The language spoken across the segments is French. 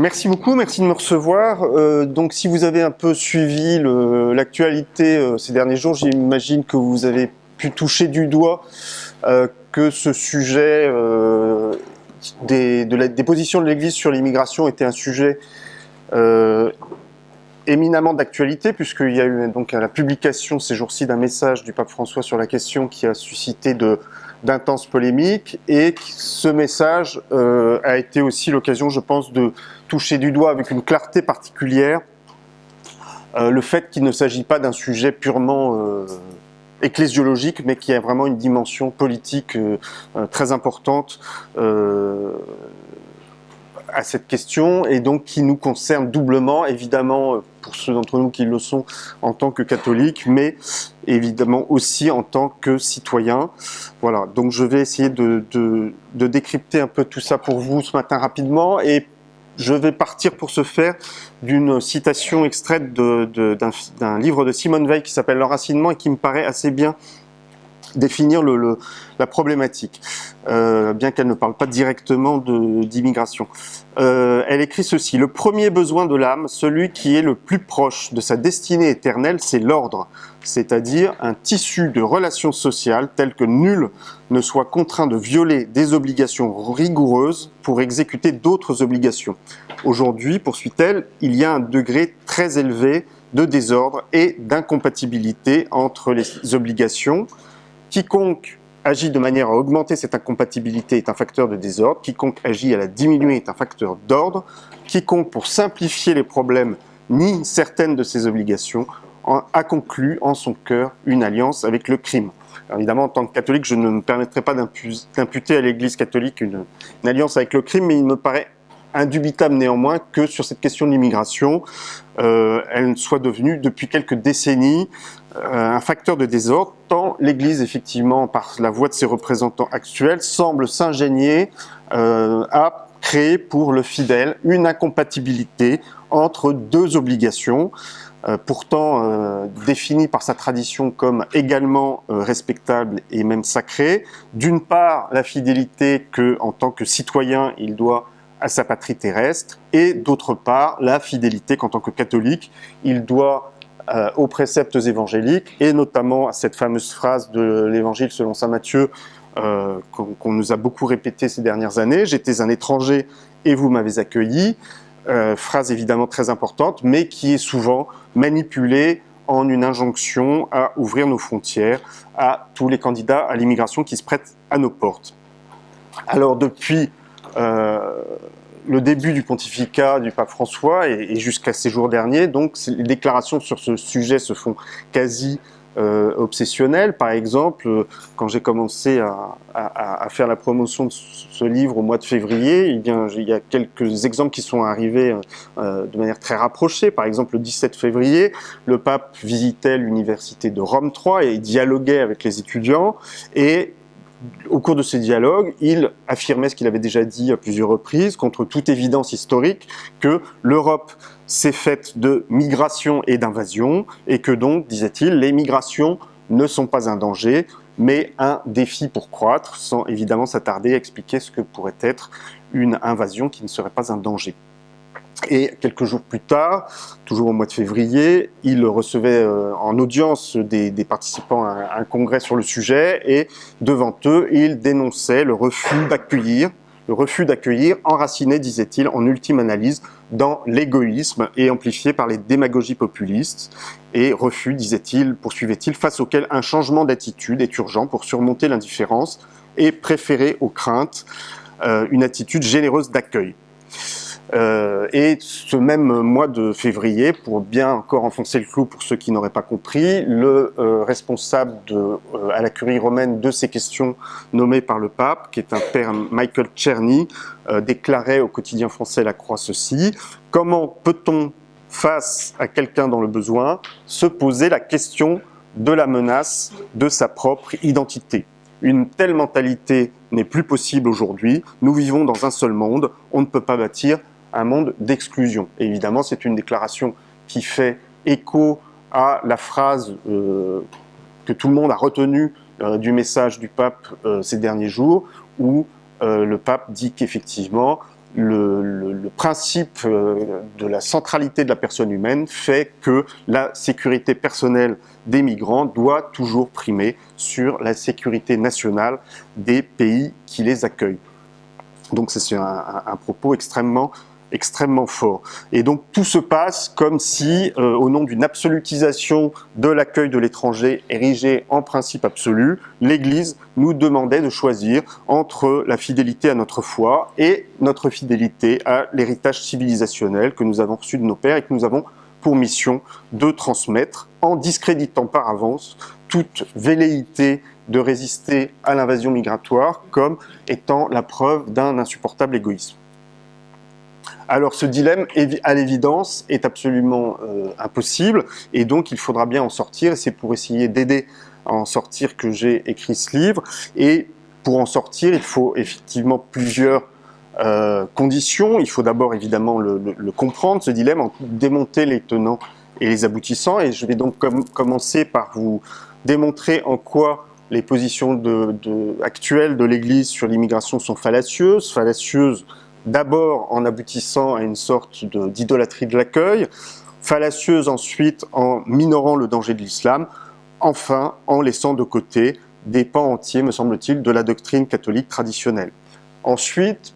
Merci beaucoup, merci de me recevoir. Euh, donc si vous avez un peu suivi l'actualité euh, ces derniers jours, j'imagine que vous avez pu toucher du doigt euh, que ce sujet des, des positions de l'Église sur l'immigration était un sujet éminemment d'actualité, puisqu'il y a eu donc la publication ces jours-ci d'un message du pape François sur la question qui a suscité d'intenses polémiques, et ce message euh, a été aussi l'occasion, je pense, de toucher du doigt avec une clarté particulière euh, le fait qu'il ne s'agit pas d'un sujet purement euh, ecclésiologique, mais qui a vraiment une dimension politique très importante à cette question et donc qui nous concerne doublement, évidemment pour ceux d'entre nous qui le sont en tant que catholiques, mais évidemment aussi en tant que citoyens. Voilà, donc je vais essayer de, décrypter un peu tout ça pour vous ce matin rapidement et je vais partir pour ce faire d'une citation extraite d'un livre de Simone Veil qui s'appelle L'enracinement et qui me paraît assez bien définir la problématique, euh, bien qu'elle ne parle pas directement d'immigration. Euh, elle écrit ceci, le premier besoin de l'âme, celui qui est le plus proche de sa destinée éternelle, c'est l'ordre, c'est-à-dire un tissu de relations sociales tel que nul ne soit contraint de violer des obligations rigoureuses pour exécuter d'autres obligations. Aujourd'hui, poursuit-elle, il y a un degré très élevé de désordre et d'incompatibilité entre les obligations, Quiconque agit de manière à augmenter cette incompatibilité est un facteur de désordre, quiconque agit à la diminuer est un facteur d'ordre, quiconque, pour simplifier les problèmes, nie certaines de ses obligations, a conclu en son cœur une alliance avec le crime. Évidemment, en tant que catholique, je ne me permettrai pas d'imputer à l'Église catholique une, une, alliance avec le crime, mais il me paraît indubitable néanmoins que sur cette question de l'immigration, euh, elle soit devenue depuis quelques décennies euh, un facteur de désordre, tant l'Église, effectivement, par la voix de ses représentants actuels, semble s'ingénier euh, à créer pour le fidèle une incompatibilité entre deux obligations, pourtant définies par sa tradition comme également respectables et même sacrées. D'une part, la fidélité que, en tant que citoyen, il doit à sa patrie terrestre, et d'autre part, la fidélité qu'en tant que catholique, il doit euh, aux préceptes évangéliques, et notamment à cette fameuse phrase de l'évangile selon saint Matthieu, euh, qu'on nous a beaucoup répété ces dernières années, « J'étais un étranger et vous m'avez accueilli euh, phrase évidemment très importante, mais qui est souvent manipulée en une injonction à ouvrir nos frontières à tous les candidats à l'immigration qui se prêtent à nos portes. Alors depuis le début du pontificat du pape François et, jusqu'à ces jours derniers, donc les déclarations sur ce sujet se font quasi euh, obsessionnelles. Par exemple, quand j'ai commencé à, faire la promotion de ce livre au mois de février, eh il y a quelques exemples qui sont arrivés euh, de manière très rapprochée. Par exemple, le 17 février, le pape visitait l'université de Rome 3 et dialoguait avec les étudiants et au cours de ces dialogues, il affirmait ce qu'il avait déjà dit à plusieurs reprises, contre toute évidence historique, que l'Europe s'est faite de migration et d'invasion, et que donc, disait-il, les migrations ne sont pas un danger, mais un défi pour croître, sans évidemment s'attarder à expliquer ce que pourrait être une invasion qui ne serait pas un danger. Et quelques jours plus tard, toujours au mois de février, il recevait euh, en audience des, participants à un, un, congrès sur le sujet et devant eux, il dénonçait le refus d'accueillir, le refus d'accueillir enraciné, disait-il, en ultime analyse, dans l'égoïsme et amplifié par les démagogies populistes et refus, disait-il, poursuivait-il, face auquel un changement d'attitude est urgent pour surmonter l'indifférence et préférer aux craintes euh, une attitude généreuse d'accueil. Euh, et ce même mois de février, pour bien encore enfoncer le clou pour ceux qui n'auraient pas compris, le euh, responsable euh, à la curie romaine de ces questions nommé par le pape, qui est un père Michael Czerny, déclarait au quotidien français La Croix ceci, comment peut-on, face à quelqu'un dans le besoin, se poser la question de la menace de sa propre identité? Une telle mentalité n'est plus possible aujourd'hui. Nous vivons dans un seul monde. On ne peut pas bâtir un monde d'exclusion. Évidemment, c'est une déclaration qui fait écho à la phrase que tout le monde a retenue du message du pape ces derniers jours, où le pape dit qu'effectivement, le, principe euh, de la centralité de la personne humaine fait que la sécurité personnelle des migrants doit toujours primer sur la sécurité nationale des pays qui les accueillent. Donc c'est un, propos extrêmement extrêmement fort. Et donc tout se passe comme si, euh, au nom d'une absolutisation de l'accueil de l'étranger érigé en principe absolu, l'Église nous demandait de choisir entre la fidélité à notre foi et notre fidélité à l'héritage civilisationnel que nous avons reçu de nos pères et que nous avons pour mission de transmettre en discréditant par avance toute velléité de résister à l'invasion migratoire comme étant la preuve d'un insupportable égoïsme. Alors ce dilemme, à l'évidence, est absolument euh, impossible, et donc il faudra bien en sortir, c'est pour essayer d'aider à en sortir que j'ai écrit ce livre, et pour en sortir, il faut effectivement plusieurs euh, conditions. Il faut d'abord évidemment le, comprendre, ce dilemme, en démonter les tenants et les aboutissants, et je vais donc commencer par vous démontrer en quoi les positions actuelles de l'Église sur l'immigration sont fallacieuses, fallacieuses d'abord en aboutissant à une sorte d'idolâtrie de, l'accueil, fallacieuse ensuite en minorant le danger de l'islam, enfin en laissant de côté des pans entiers, me semble-t-il, de la doctrine catholique traditionnelle. Ensuite,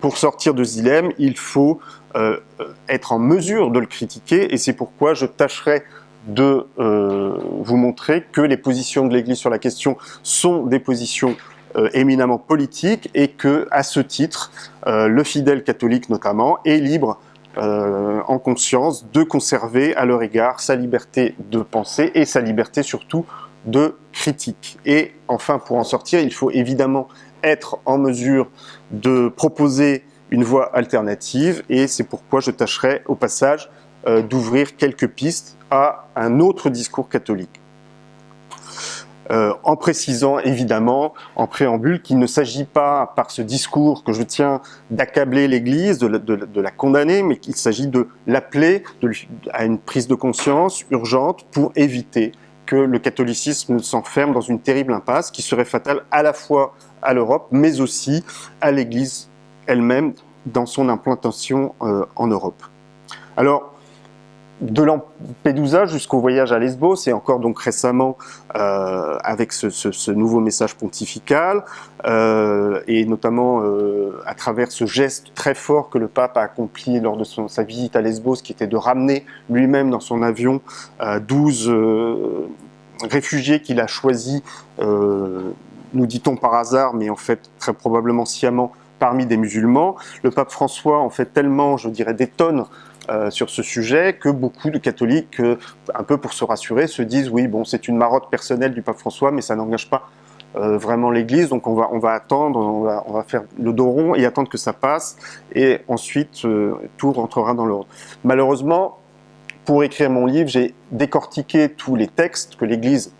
pour sortir de Zilem, il faut euh, être en mesure de le critiquer, et c'est pourquoi je tâcherai de euh, vous montrer que les positions de l'Église sur la question sont des positions éminemment politique et que, à ce titre, euh, le fidèle catholique notamment est libre euh, en conscience de conserver à leur égard sa liberté de penser et sa liberté surtout de critique. Et enfin, pour en sortir, il faut évidemment être en mesure de proposer une voie alternative et c'est pourquoi je tâcherai au passage d'ouvrir quelques pistes à un autre discours catholique. Euh, en précisant évidemment en préambule qu'il ne s'agit pas par ce discours que je tiens d'accabler l'Église, de, la condamner, mais qu'il s'agit de l'appeler à une prise de conscience urgente pour éviter que le catholicisme s'enferme dans une terrible impasse qui serait fatale à la fois à l'Europe, mais aussi à l'Église elle-même dans son implantation euh, en Europe. Alors, de Lampedusa jusqu'au voyage à Lesbos, et encore donc récemment euh, avec ce, nouveau message pontifical, euh, et notamment euh, à travers ce geste très fort que le pape a accompli lors de sa visite à Lesbos, qui était de ramener lui-même dans son avion 12 réfugiés qu'il a choisis, nous dit-on par hasard, mais en fait très probablement sciemment, parmi des musulmans. Le pape François en fait tellement, je dirais, des tonnes euh, sur ce sujet que beaucoup de catholiques, euh, un peu pour se rassurer, se disent oui, bon, c'est une marotte personnelle du pape François, mais ça n'engage pas euh, vraiment l'Église, donc on va, on va attendre, on va, on va, faire le dos rond et attendre que ça passe, et ensuite tout rentrera dans l'ordre. Malheureusement, pour écrire mon livre, j'ai décortiqué tous les textes que l'Église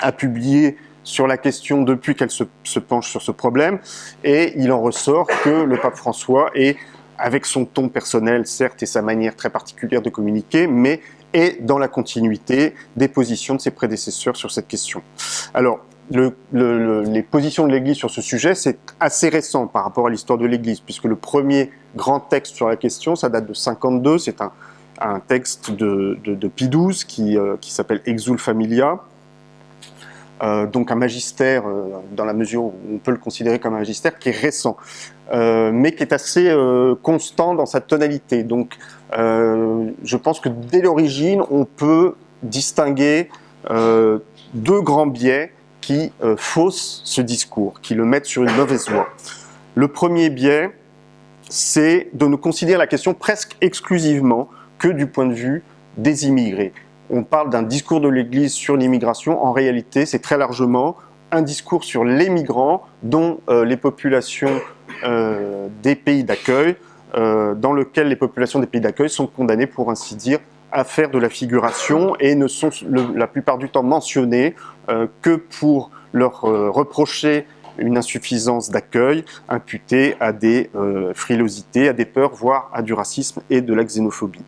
a publiés sur la question depuis qu'elle se, se, penche sur ce problème, et il en ressort que le pape François est avec son ton personnel, certes, et sa manière très particulière de communiquer, mais est dans la continuité des positions de ses prédécesseurs sur cette question. Alors, les positions de l'Église sur ce sujet, c'est assez récent par rapport à l'histoire de l'Église, puisque le premier grand texte sur la question, ça date de 52, c'est un, texte de, de, Pie XII qui, euh, qui s'appelle Exul Familia, euh, donc un magistère, euh, dans la mesure où on peut le considérer comme un magistère, qui est récent, euh, mais qui est assez constant dans sa tonalité. Donc je pense que dès l'origine, on peut distinguer deux grands biais qui faussent ce discours, qui le mettent sur une mauvaise voie. Le premier biais, c'est de ne considérer la question presque exclusivement que du point de vue des immigrés on parle d'un discours de l'Église sur l'immigration. En réalité, c'est très largement un discours sur les migrants, dont euh, les populations euh, des pays d'accueil, euh, dans lequel les populations des pays d'accueil sont condamnées, pour ainsi dire, à faire de la figuration et ne sont la plupart du temps mentionnées que pour leur reprocher une insuffisance d'accueil imputée à des frilosités, à des peurs, voire à du racisme et de la xénophobie.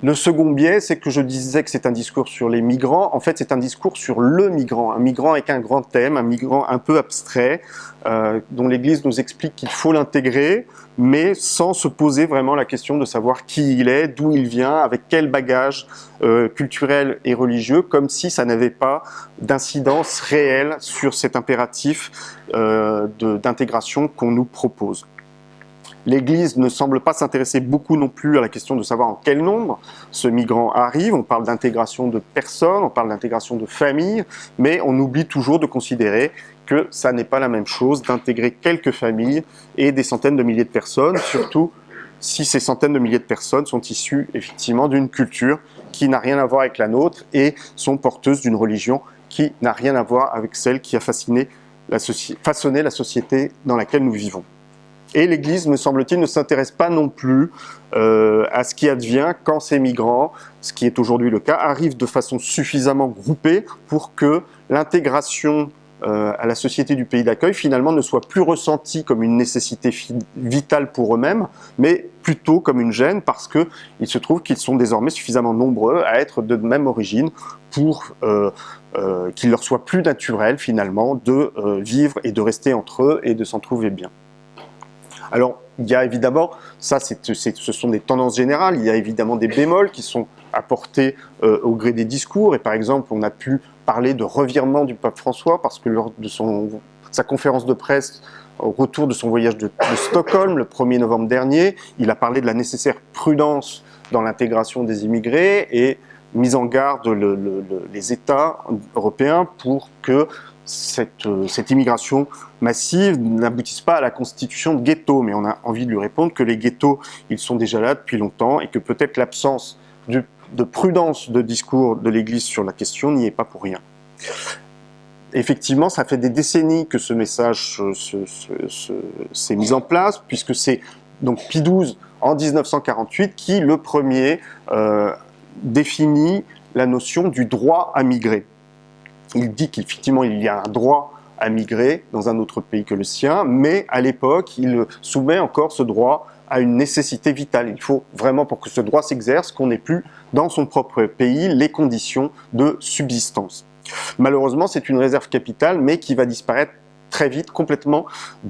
Le second biais, c'est que je disais que c'est un discours sur les migrants. En fait, c'est un discours sur le migrant, un migrant avec un grand thème, un migrant un peu abstrait, euh, dont l'Église nous explique qu'il faut l'intégrer, mais sans se poser vraiment la question de savoir qui il est, d'où il vient, avec quel bagage euh, culturel et religieux, comme si ça n'avait pas d'incidence réelle sur cet impératif euh, d'intégration qu'on nous propose. L'Église ne semble pas s'intéresser beaucoup non plus à la question de savoir en quel nombre ce migrant arrive. On parle d'intégration de personnes, on parle d'intégration de familles, mais on oublie toujours de considérer que ça n'est pas la même chose d'intégrer quelques familles et des centaines de milliers de personnes, surtout si ces centaines de milliers de personnes sont issues effectivement d'une culture qui n'a rien à voir avec la nôtre et sont porteuses d'une religion qui n'a rien à voir avec celle qui a façonné la société dans laquelle nous vivons. Et l'Église, me semble-t-il, ne s'intéresse pas non plus euh, à ce qui advient quand ces migrants, ce qui est aujourd'hui le cas, arrivent de façon suffisamment groupée pour que l'intégration euh, à la société du pays d'accueil finalement ne soit plus ressentie comme une nécessité vitale pour eux-mêmes, mais plutôt comme une gêne parce qu'il se trouve qu'ils sont désormais suffisamment nombreux à être de même origine pour euh, qu'il leur soit plus naturel finalement de vivre et de rester entre eux et de s'en trouver bien. Alors, il y a évidemment, ça ce sont des tendances générales, il y a évidemment des bémols qui sont apportés euh, au gré des discours, et par exemple, on a pu parler de revirement du pape François, parce que lors de sa conférence de presse au retour de son voyage de, Stockholm, le 1er novembre dernier, il a parlé de la nécessaire prudence dans l'intégration des immigrés et mis en garde les États européens pour que euh, cette, immigration massive n'aboutisse pas à la constitution de ghettos, mais on a envie de lui répondre que les ghettos, ils sont déjà là depuis longtemps et que peut-être l'absence de prudence de discours de l'Église sur la question n'y est pas pour rien. Effectivement, ça fait des décennies que ce message s'est mis en place, puisque c'est donc Pie XII en 1948 qui, le premier, euh, définit la notion du droit à migrer il dit qu'effectivement il y a un droit à migrer dans un autre pays que le sien, mais à l'époque, il soumet encore ce droit à une nécessité vitale. Il faut vraiment, pour que ce droit s'exerce, qu'on n'ait plus dans son propre pays les conditions de subsistance. Malheureusement, c'est une réserve capitale, mais qui va disparaître très vite, complètement,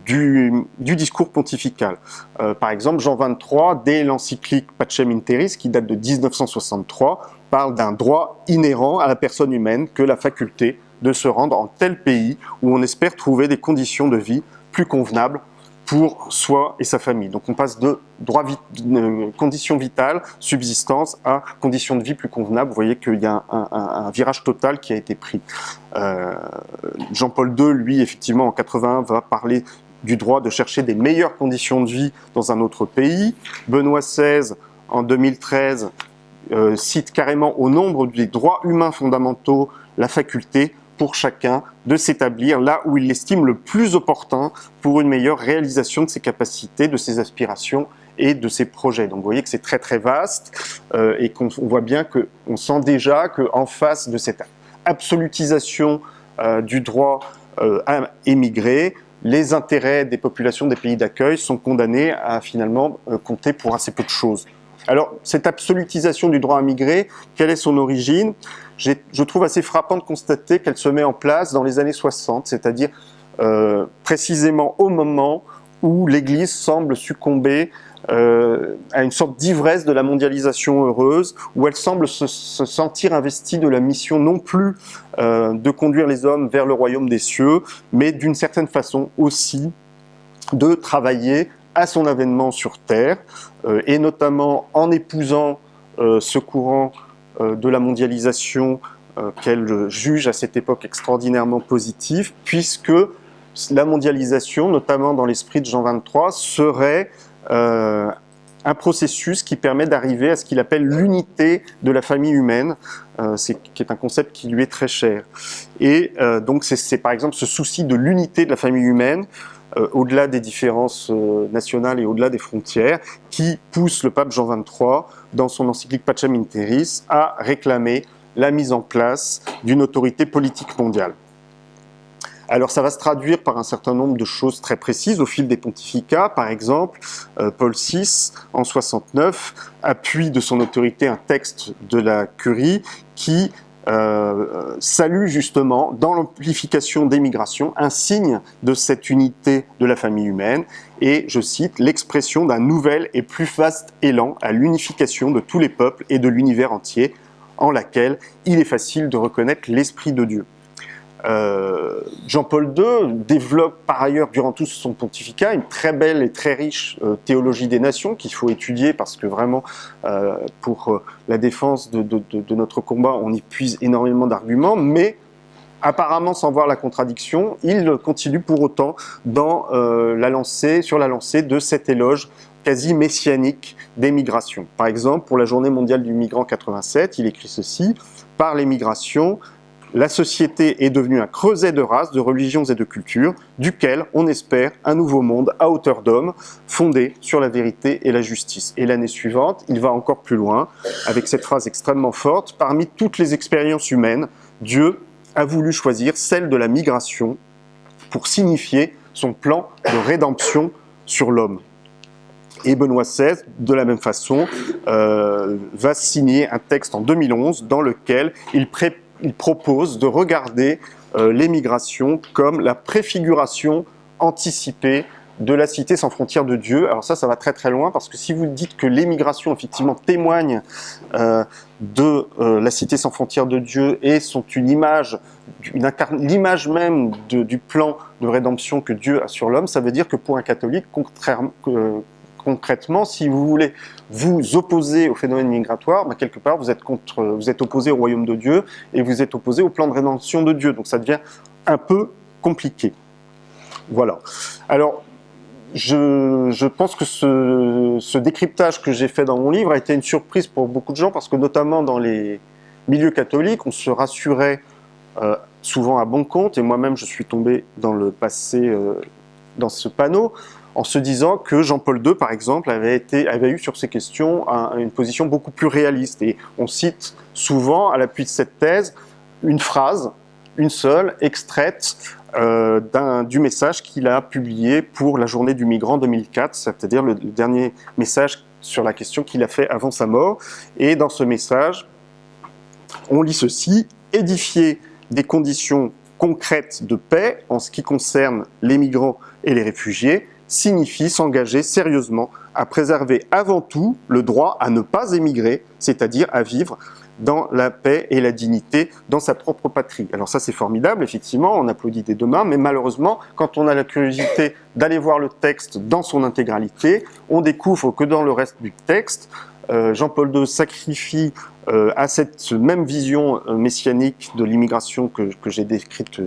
du, discours pontifical. Euh, par exemple, Jean XXIII, dès l'encyclique Pacem in Terris, qui date de 1963, parle d'un droit inhérent à la personne humaine que la faculté de se rendre en tel pays où on espère trouver des conditions de vie plus convenables pour soi et sa famille. Donc on passe de conditions vitales, subsistance, à conditions de vie plus convenables. Vous voyez qu'il y a un, virage total qui a été pris. Euh, Jean-Paul II, lui, effectivement, en 81, va parler du droit de chercher des meilleures conditions de vie dans un autre pays. Benoît XVI, en 2013, euh, cite carrément au nombre des droits humains fondamentaux la faculté pour chacun de s'établir là où il l'estime le plus opportun pour une meilleure réalisation de ses capacités, de ses aspirations et de ses projets. Donc vous voyez que c'est très très vaste euh, et qu'on voit bien qu'on sent déjà qu'en face de cette absolutisation euh, du droit à émigrer, les intérêts des populations des pays d'accueil sont condamnés à finalement compter pour assez peu de choses. Alors, cette absolutisation du droit à migrer, quelle est son origine? Je trouve assez frappant de constater qu'elle se met en place dans les années 60, c'est-à-dire euh, précisément au moment où l'Église semble succomber euh, à une sorte d'ivresse de la mondialisation heureuse, où elle semble se, sentir investie de la mission non plus euh, de conduire les hommes vers le royaume des cieux, mais d'une certaine façon aussi de travailler à son avènement sur Terre, et notamment en épousant ce courant de la mondialisation qu'elle juge à cette époque extraordinairement positif, puisque la mondialisation, notamment dans l'esprit de Jean 23, serait un processus qui permet d'arriver à ce qu'il appelle l'unité de la famille humaine, qui est un concept qui lui est très cher. Et donc c'est par exemple ce souci de l'unité de la famille humaine euh, au-delà des différences euh, nationales et au-delà des frontières, qui pousse le pape Jean XXIII, dans son encyclique Pacem in Terris, à réclamer la mise en place d'une autorité politique mondiale. Alors ça va se traduire par un certain nombre de choses très précises au fil des pontificats. Par exemple, euh, Paul VI, en 69, appuie de son autorité un texte de la curie qui euh, salue justement dans l'amplification des migrations un signe de cette unité de la famille humaine et, je cite, l'expression d'un nouvel et plus vaste élan à l'unification de tous les peuples et de l'univers entier en laquelle il est facile de reconnaître l'Esprit de Dieu. Euh, Jean-Paul II développe par ailleurs durant tout son pontificat une très belle et très riche euh, théologie des nations qu'il faut étudier parce que vraiment euh, pour la défense de, de, notre combat on y puise énormément d'arguments mais apparemment sans voir la contradiction il continue pour autant dans, la lancée, sur la lancée de cet éloge quasi messianique des migrations. Par exemple, pour la journée mondiale du migrant 87, il écrit ceci « Par les migrations, la société est devenue un creuset de races, de religions et de cultures, duquel on espère un nouveau monde à hauteur d'homme, fondé sur la vérité et la justice. Et l'année suivante, il va encore plus loin, avec cette phrase extrêmement forte, parmi toutes les expériences humaines, Dieu a voulu choisir celle de la migration pour signifier son plan de rédemption sur l'homme. Et Benoît XVI, de la même façon, euh, va signer un texte en 2011 dans lequel il, propose de regarder euh, l'émigration comme la préfiguration anticipée de la cité sans frontières de Dieu. Alors ça, ça va très très loin parce que si vous dites que l'émigration effectivement témoigne euh, de la cité sans frontières de Dieu et sont une image, l'image même du plan de rédemption que Dieu a sur l'homme, ça veut dire que pour un catholique, contrairement, concrètement, si vous voulez vous opposer au phénomène migratoire, bah, quelque part vous êtes, contre, vous êtes opposé au royaume de Dieu et vous êtes opposé au plan de rédemption de Dieu. Donc ça devient un peu compliqué. Voilà. Alors, je, pense que ce, ce décryptage que j'ai fait dans mon livre a été une surprise pour beaucoup de gens parce que notamment dans les milieux catholiques, on se rassurait euh, souvent à bon compte et moi-même je suis tombé dans le passé euh, dans ce panneau en se disant que Jean-Paul II, par exemple, avait, eu sur ces questions une position beaucoup plus réaliste. Et on cite souvent, à l'appui de cette thèse, une phrase, une seule, extraite euh, du message qu'il a publié pour la journée du migrant 2004, c'est-à-dire le, le dernier message sur la question qu'il a fait avant sa mort. Et dans ce message, on lit ceci, « Édifier des conditions concrètes de paix en ce qui concerne les migrants et les réfugiés, signifie s'engager sérieusement à préserver avant tout le droit à ne pas émigrer, c'est-à-dire à vivre dans la paix et la dignité dans sa propre patrie. Alors ça c'est formidable, effectivement, on applaudit des deux mains, mais malheureusement, quand on a la curiosité d'aller voir le texte dans son intégralité, on découvre que dans le reste du texte, euh, Jean-Paul II sacrifie euh, à cette même vision euh, messianique de l'immigration que, que j'ai décrite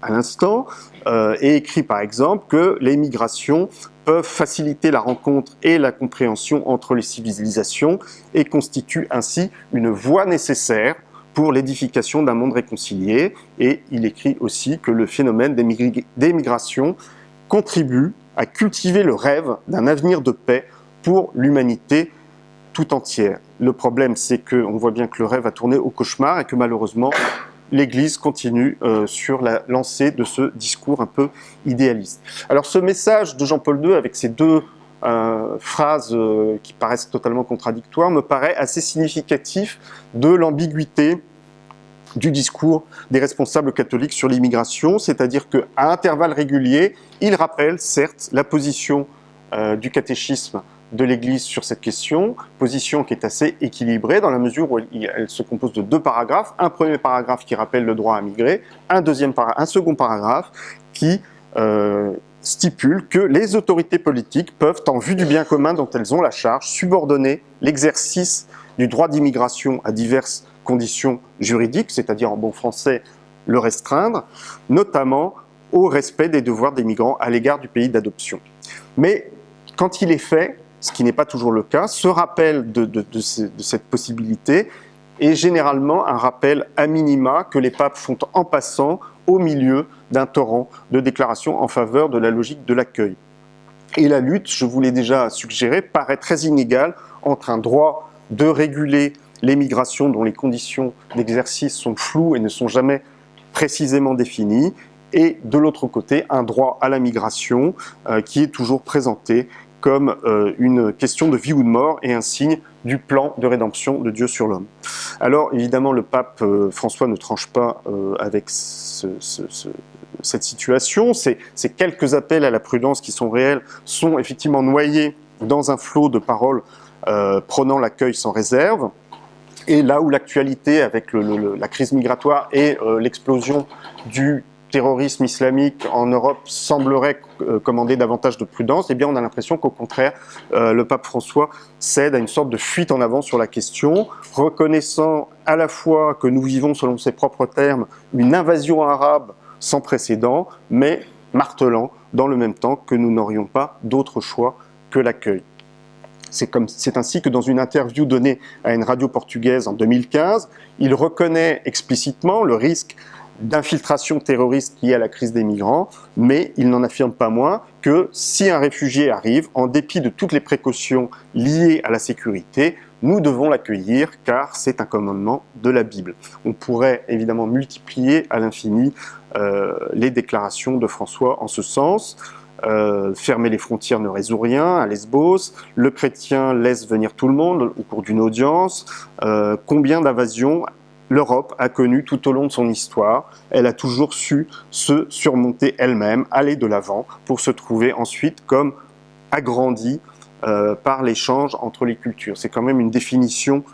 à l'instant, euh, et écrit par exemple que les migrations peuvent faciliter la rencontre et la compréhension entre les civilisations et constituent ainsi une voie nécessaire pour l'édification d'un monde réconcilié. Et il écrit aussi que le phénomène des migrations contribue à cultiver le rêve d'un avenir de paix pour l'humanité tout entière. Le problème, c'est qu'on voit bien que le rêve a tourné au cauchemar et que malheureusement, l'Église continue euh, sur la lancée de ce discours un peu idéaliste. Alors ce message de Jean-Paul II avec ces deux euh, phrases euh, qui paraissent totalement contradictoires me paraît assez significatif de l'ambiguïté du discours des responsables catholiques sur l'immigration, c'est-à-dire qu'à intervalles réguliers, il rappelle certes la position du catéchisme de l'Église sur cette question, position qui est assez équilibrée dans la mesure où elle, se compose de deux paragraphes. Un premier paragraphe qui rappelle le droit à migrer, un, deuxième second paragraphe qui euh, stipule que les autorités politiques peuvent, en vue du bien commun dont elles ont la charge, subordonner l'exercice du droit d'immigration à diverses conditions juridiques, c'est-à-dire en bon français le restreindre, notamment au respect des devoirs des migrants à l'égard du pays d'adoption. Mais quand il est fait, ce qui n'est pas toujours le cas, ce rappel de, cette possibilité est généralement un rappel à minima que les papes font en passant au milieu d'un torrent de déclarations en faveur de la logique de l'accueil. Et la lutte, je vous l'ai déjà suggéré, paraît très inégale entre un droit de réguler les migrations dont les conditions d'exercice sont floues et ne sont jamais précisément définies, et de l'autre côté, un droit à la migration qui est toujours présenté comme une question de vie ou de mort et un signe du plan de rédemption de Dieu sur l'homme. Alors évidemment, le pape François ne tranche pas avec cette situation. Ces, quelques appels à la prudence qui sont réels sont effectivement noyés dans un flot de paroles euh, prenant l'accueil sans réserve. Et là où l'actualité avec la crise migratoire et euh, l'explosion du terrorisme islamique en Europe semblerait euh, commander davantage de prudence, eh bien on a l'impression qu'au contraire, le pape François cède à une sorte de fuite en avant sur la question, reconnaissant à la fois que nous vivons, selon ses propres termes, une invasion arabe sans précédent, mais martelant dans le même temps que nous n'aurions pas d'autre choix que l'accueil. C'est ainsi que dans une interview donnée à une radio portugaise en 2015, il reconnaît explicitement le risque d'infiltration terroriste liée à la crise des migrants, mais il n'en affirme pas moins que si un réfugié arrive, en dépit de toutes les précautions liées à la sécurité, nous devons l'accueillir car c'est un commandement de la Bible. On pourrait évidemment multiplier à l'infini euh, les déclarations de François en ce sens. Euh, fermer les frontières ne résout rien à Lesbos, le chrétien laisse venir tout le monde au cours d'une audience, euh, combien d'invasions l'Europe a connu tout au long de son histoire, elle a toujours su se surmonter elle-même, aller de l'avant, pour se trouver ensuite comme agrandie euh, par l'échange entre les cultures. C'est quand même une définition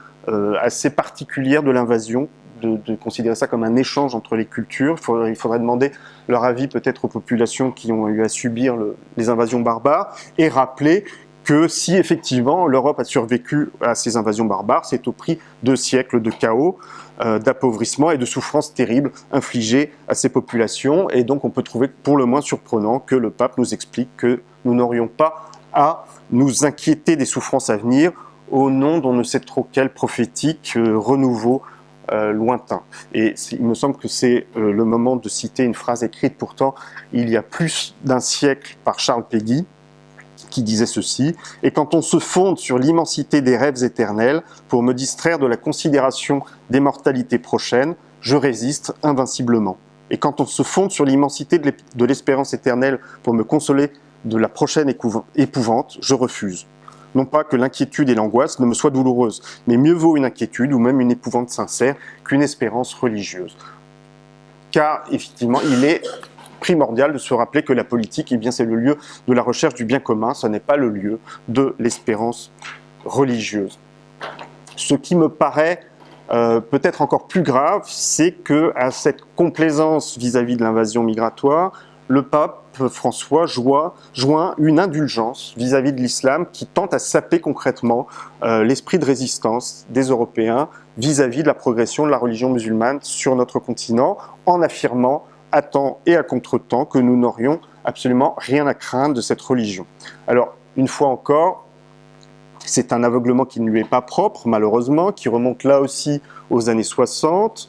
assez particulière de l'invasion de, considérer ça comme un échange entre les cultures. Il faudrait, demander leur avis peut-être aux populations qui ont eu à subir les invasions barbares et rappeler que si effectivement l'Europe a survécu à ces invasions barbares, c'est au prix de siècles de chaos, euh, d'appauvrissement et de souffrances terribles infligées à ces populations. Et donc on peut trouver pour le moins surprenant que le pape nous explique que nous n'aurions pas à nous inquiéter des souffrances à venir au nom d'on ne sait trop quel prophétique euh, renouveau euh, lointain. Et il me semble que c'est euh, le moment de citer une phrase écrite pourtant il y a plus d'un siècle par Charles Péguy, qui disait ceci, « Et quand on se fonde sur l'immensité des rêves éternels pour me distraire de la considération des mortalités prochaines, je résiste invinciblement. Et quand on se fonde sur l'immensité de l'espérance éternelle pour me consoler de la prochaine épouvante, je refuse non pas que l'inquiétude et l'angoisse ne me soient douloureuses, mais mieux vaut une inquiétude ou même une épouvante sincère qu'une espérance religieuse. Car effectivement, il est primordial de se rappeler que la politique, eh c'est le lieu de la recherche du bien commun, ce n'est pas le lieu de l'espérance religieuse. Ce qui me paraît euh, peut-être encore plus grave, c'est que à cette complaisance vis-à-vis -vis de l'invasion migratoire, le pape François joint une indulgence vis-à-vis de l'islam qui tente à saper concrètement euh, l'esprit de résistance des Européens vis-à-vis de la progression de la religion musulmane sur notre continent, en affirmant temps et à contre-temps que nous n'aurions absolument rien à craindre de cette religion. Alors, une fois encore, c'est un aveuglement qui ne lui est pas propre, malheureusement, qui remonte là aussi aux années 60,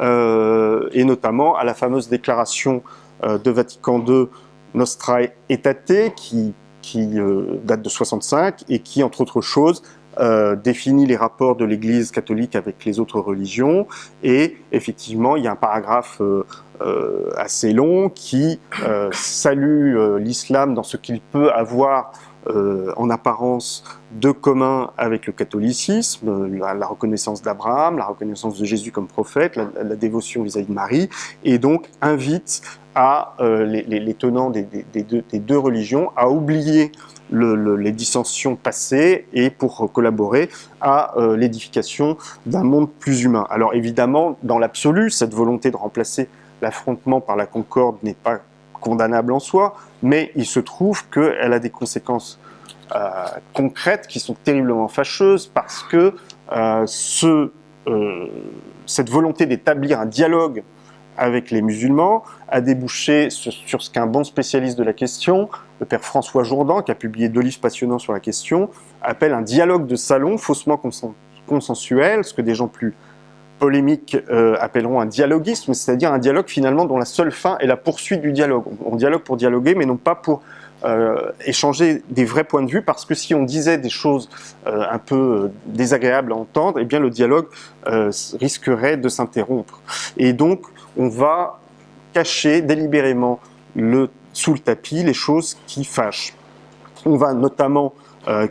euh, et notamment à la fameuse déclaration euh, de Vatican II Nostrae Aetate, qui, qui euh, date de 65 et qui, entre autres choses, euh, définit les rapports de l'Église catholique avec les autres religions. Et effectivement, il y a un paragraphe assez long qui salue l'islam dans ce qu'il peut avoir en apparence de commun avec le catholicisme, la, reconnaissance d'Abraham, la reconnaissance de Jésus comme prophète, la, dévotion vis-à-vis -vis de Marie, et donc invite à euh, les, tenants des, deux, religions à oublier les dissensions passées et pour collaborer à euh, l'édification d'un monde plus humain. Alors évidemment, dans l'absolu, cette volonté de remplacer l'affrontement par la concorde n'est pas condamnable en soi, mais il se trouve qu'elle a des conséquences euh, concrètes qui sont terriblement fâcheuses parce que ce, cette volonté d'établir un dialogue avec les musulmans a débouché sur ce qu'un bon spécialiste de la question, le père François Jourdan, qui a publié deux livres passionnants sur la question, appelle un dialogue de salon faussement consensuel, ce que des gens plus polémiques euh, appelleront un dialoguisme, c'est-à-dire un dialogue finalement dont la seule fin est la poursuite du dialogue. On, dialogue pour dialoguer, mais non pas pour euh, échanger des vrais points de vue, parce que si on disait des choses euh, un peu désagréables à entendre, eh bien le dialogue risquerait de s'interrompre. Et donc, on va cacher délibérément sous le tapis les choses qui fâchent. On va notamment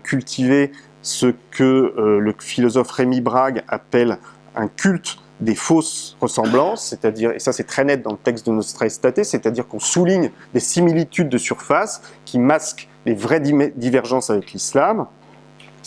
cultiver ce que le philosophe Rémi Brague appelle un culte des fausses ressemblances, c'est-à-dire, et ça c'est très net dans le texte de Nostra Aetate, c'est-à-dire qu'on souligne des similitudes de surface qui masquent les vraies divergences avec l'islam,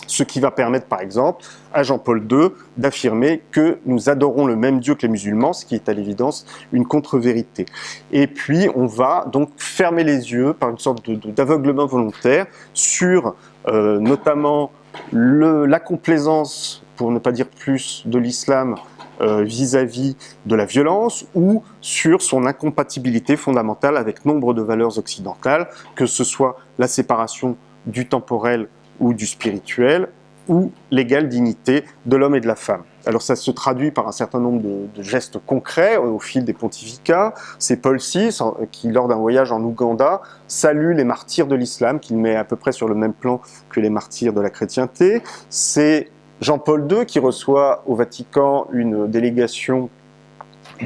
ce qui va permettre par exemple à Jean-Paul II d'affirmer que nous adorons le même Dieu que les musulmans, ce qui est à l'évidence une contre-vérité. Et puis on va donc fermer les yeux par une sorte d'aveuglement volontaire sur euh, notamment la complaisance, pour ne pas dire plus, de l'islam euh, vis-à-vis de la violence ou sur son incompatibilité fondamentale avec nombre de valeurs occidentales, que ce soit la séparation du temporel ou du spirituel, ou l'égale dignité de l'homme et de la femme. Alors ça se traduit par un certain nombre de, gestes concrets au fil des pontificats. C'est Paul VI qui, lors d'un voyage en Ouganda, salue les martyrs de l'islam, qu'il met à peu près sur le même plan que les martyrs de la chrétienté. C'est Jean-Paul II qui reçoit au Vatican une délégation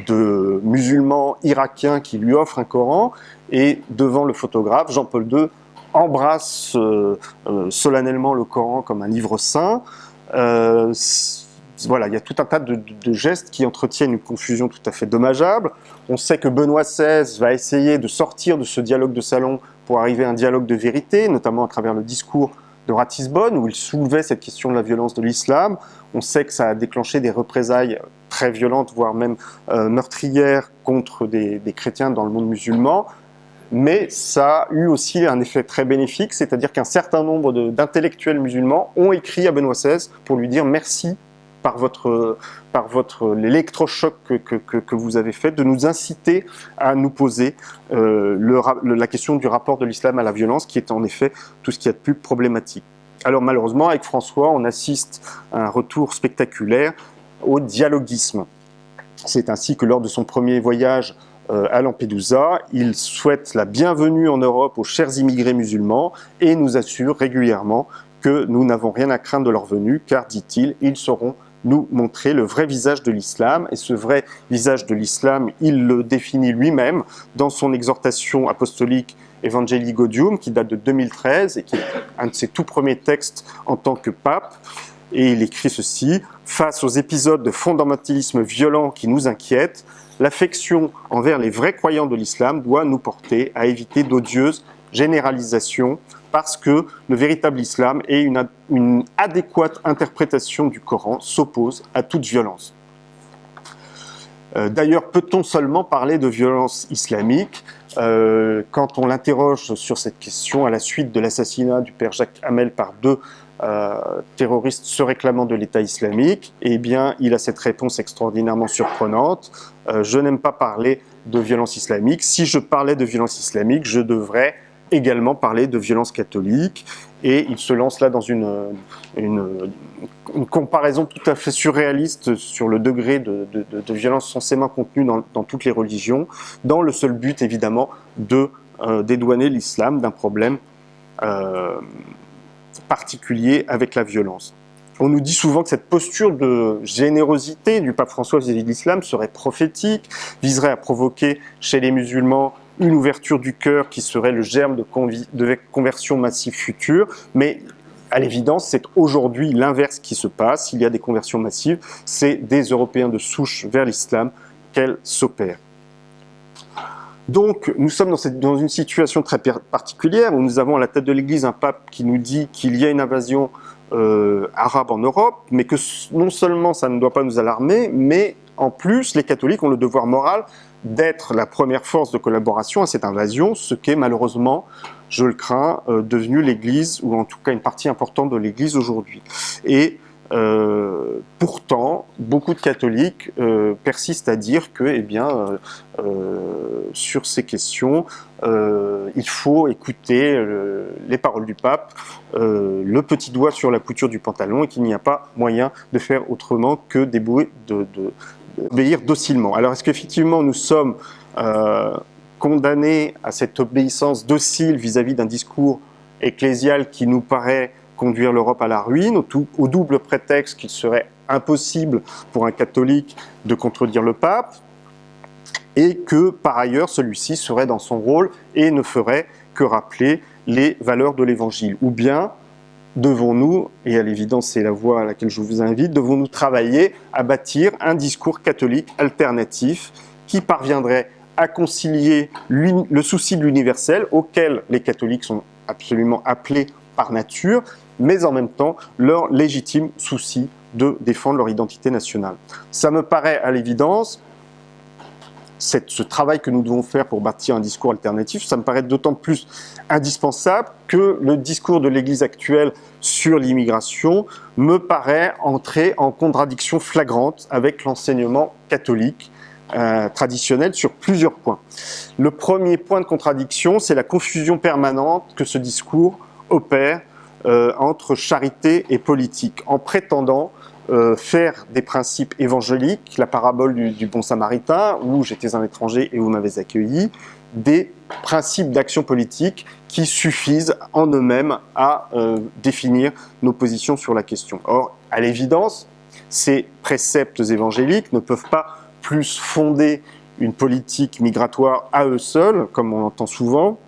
de musulmans irakiens qui lui offrent un Coran, et devant le photographe, Jean-Paul II embrasse euh, euh, solennellement le Coran comme un livre saint. Euh, voilà, il y a tout un tas de, gestes qui entretiennent une confusion tout à fait dommageable. On sait que Benoît XVI va essayer de sortir de ce dialogue de salon pour arriver à un dialogue de vérité, notamment à travers le discours de Ratisbonne, où il soulevait cette question de la violence de l'islam. On sait que ça a déclenché des représailles très violentes, voire même meurtrières contre des, chrétiens dans le monde musulman mais ça a eu aussi un effet très bénéfique, c'est-à-dire qu'un certain nombre d'intellectuels musulmans ont écrit à Benoît XVI pour lui dire merci par votre, par votre l'électrochoc que, que, vous avez fait, de nous inciter à nous poser euh, la question du rapport de l'islam à la violence, qui est en effet tout ce qui est de plus problématique. Alors malheureusement, avec François, on assiste à un retour spectaculaire au dialoguisme. C'est ainsi que lors de son premier voyage euh, à Lampedusa. Il souhaite la bienvenue en Europe aux chers immigrés musulmans et nous assure régulièrement que nous n'avons rien à craindre de leur venue, car, dit-il, ils sauront nous montrer le vrai visage de l'islam. Et ce vrai visage de l'islam, il le définit lui-même dans son exhortation apostolique Evangelii Gaudium, qui date de 2013 et qui est un de ses tout premiers textes en tant que pape. Et il écrit ceci, « Face aux épisodes de fondamentalisme violent qui nous inquiètent, l'affection envers les vrais croyants de l'islam doit nous porter à éviter d'odieuses généralisations parce que le véritable islam et une, adéquate interprétation du Coran s'oppose à toute violence. Euh, d'ailleurs, peut-on seulement parler de violence islamique euh, Quand on l'interroge sur cette question à la suite de l'assassinat du père Jacques Hamel par deux euh, terroriste se réclamant de l'État islamique, eh bien, il a cette réponse extraordinairement surprenante. Je n'aime pas parler de violence islamique. Si je parlais de violence islamique, je devrais également parler de violence catholique. Et il se lance là dans une, une, comparaison tout à fait surréaliste sur le degré de, de, violence censément contenu dans, dans, toutes les religions, dans le seul but évidemment de euh, dédouaner l'islam d'un problème euh, particulier avec la violence. On nous dit souvent que cette posture de générosité du pape François vis-à-vis de l'islam serait prophétique, viserait à provoquer chez les musulmans une ouverture du cœur qui serait le germe de, conversion massive future, mais à l'évidence, c'est aujourd'hui l'inverse qui se passe. Il y a des conversions massives, c'est des Européens de souche vers l'islam qu'elles s'opèrent. Donc, nous sommes dans, une situation très particulière où nous avons à la tête de l'Église un pape qui nous dit qu'il y a une invasion euh, arabe en Europe, mais que non seulement ça ne doit pas nous alarmer, mais en plus, les catholiques ont le devoir moral d'être la première force de collaboration à cette invasion, ce qu'est malheureusement, je le crains, euh, devenu l'Église, ou en tout cas une partie importante de l'Église aujourd'hui. Et euh, pourtant, beaucoup de catholiques euh, persistent à dire que, eh bien, euh, sur ces questions, il faut écouter les paroles du pape, le petit doigt sur la couture du pantalon, et qu'il n'y a pas moyen de faire autrement que de, de, docilement. Alors, est-ce qu'effectivement nous sommes condamnés à cette obéissance docile vis-à-vis d'un discours ecclésial qui nous paraît conduire l'Europe à la ruine, au double prétexte qu'il serait impossible pour un catholique de contredire le pape. et que par ailleurs celui-ci serait dans son rôle et ne ferait que rappeler les valeurs de l'Évangile? Ou bien devons-nous, et à l'évidence c'est la voie à laquelle je vous invite, devons-nous travailler à bâtir un discours catholique alternatif qui parviendrait à concilier le souci de l'universel auquel les catholiques sont absolument appelés par nature, mais en même temps leur légitime souci de défendre leur identité nationale. Ça me paraît à l'évidence, ce travail que nous devons faire pour bâtir un discours alternatif, ça me paraît d'autant plus indispensable que le discours de l'Église actuelle sur l'immigration me paraît entrer en contradiction flagrante avec l'enseignement catholique euh, traditionnel sur plusieurs points. Le premier point de contradiction, c'est la confusion permanente que ce discours opère euh, entre charité et politique, en prétendant euh, faire des principes évangéliques, la parabole du, bon samaritain, où j'étais un étranger et vous m'avez accueilli, des principes d'action politique qui suffisent en eux-mêmes à euh, définir nos positions sur la question. Or, à l'évidence, ces préceptes évangéliques ne peuvent pas plus fonder une politique migratoire à eux seuls, comme on l'entend souvent,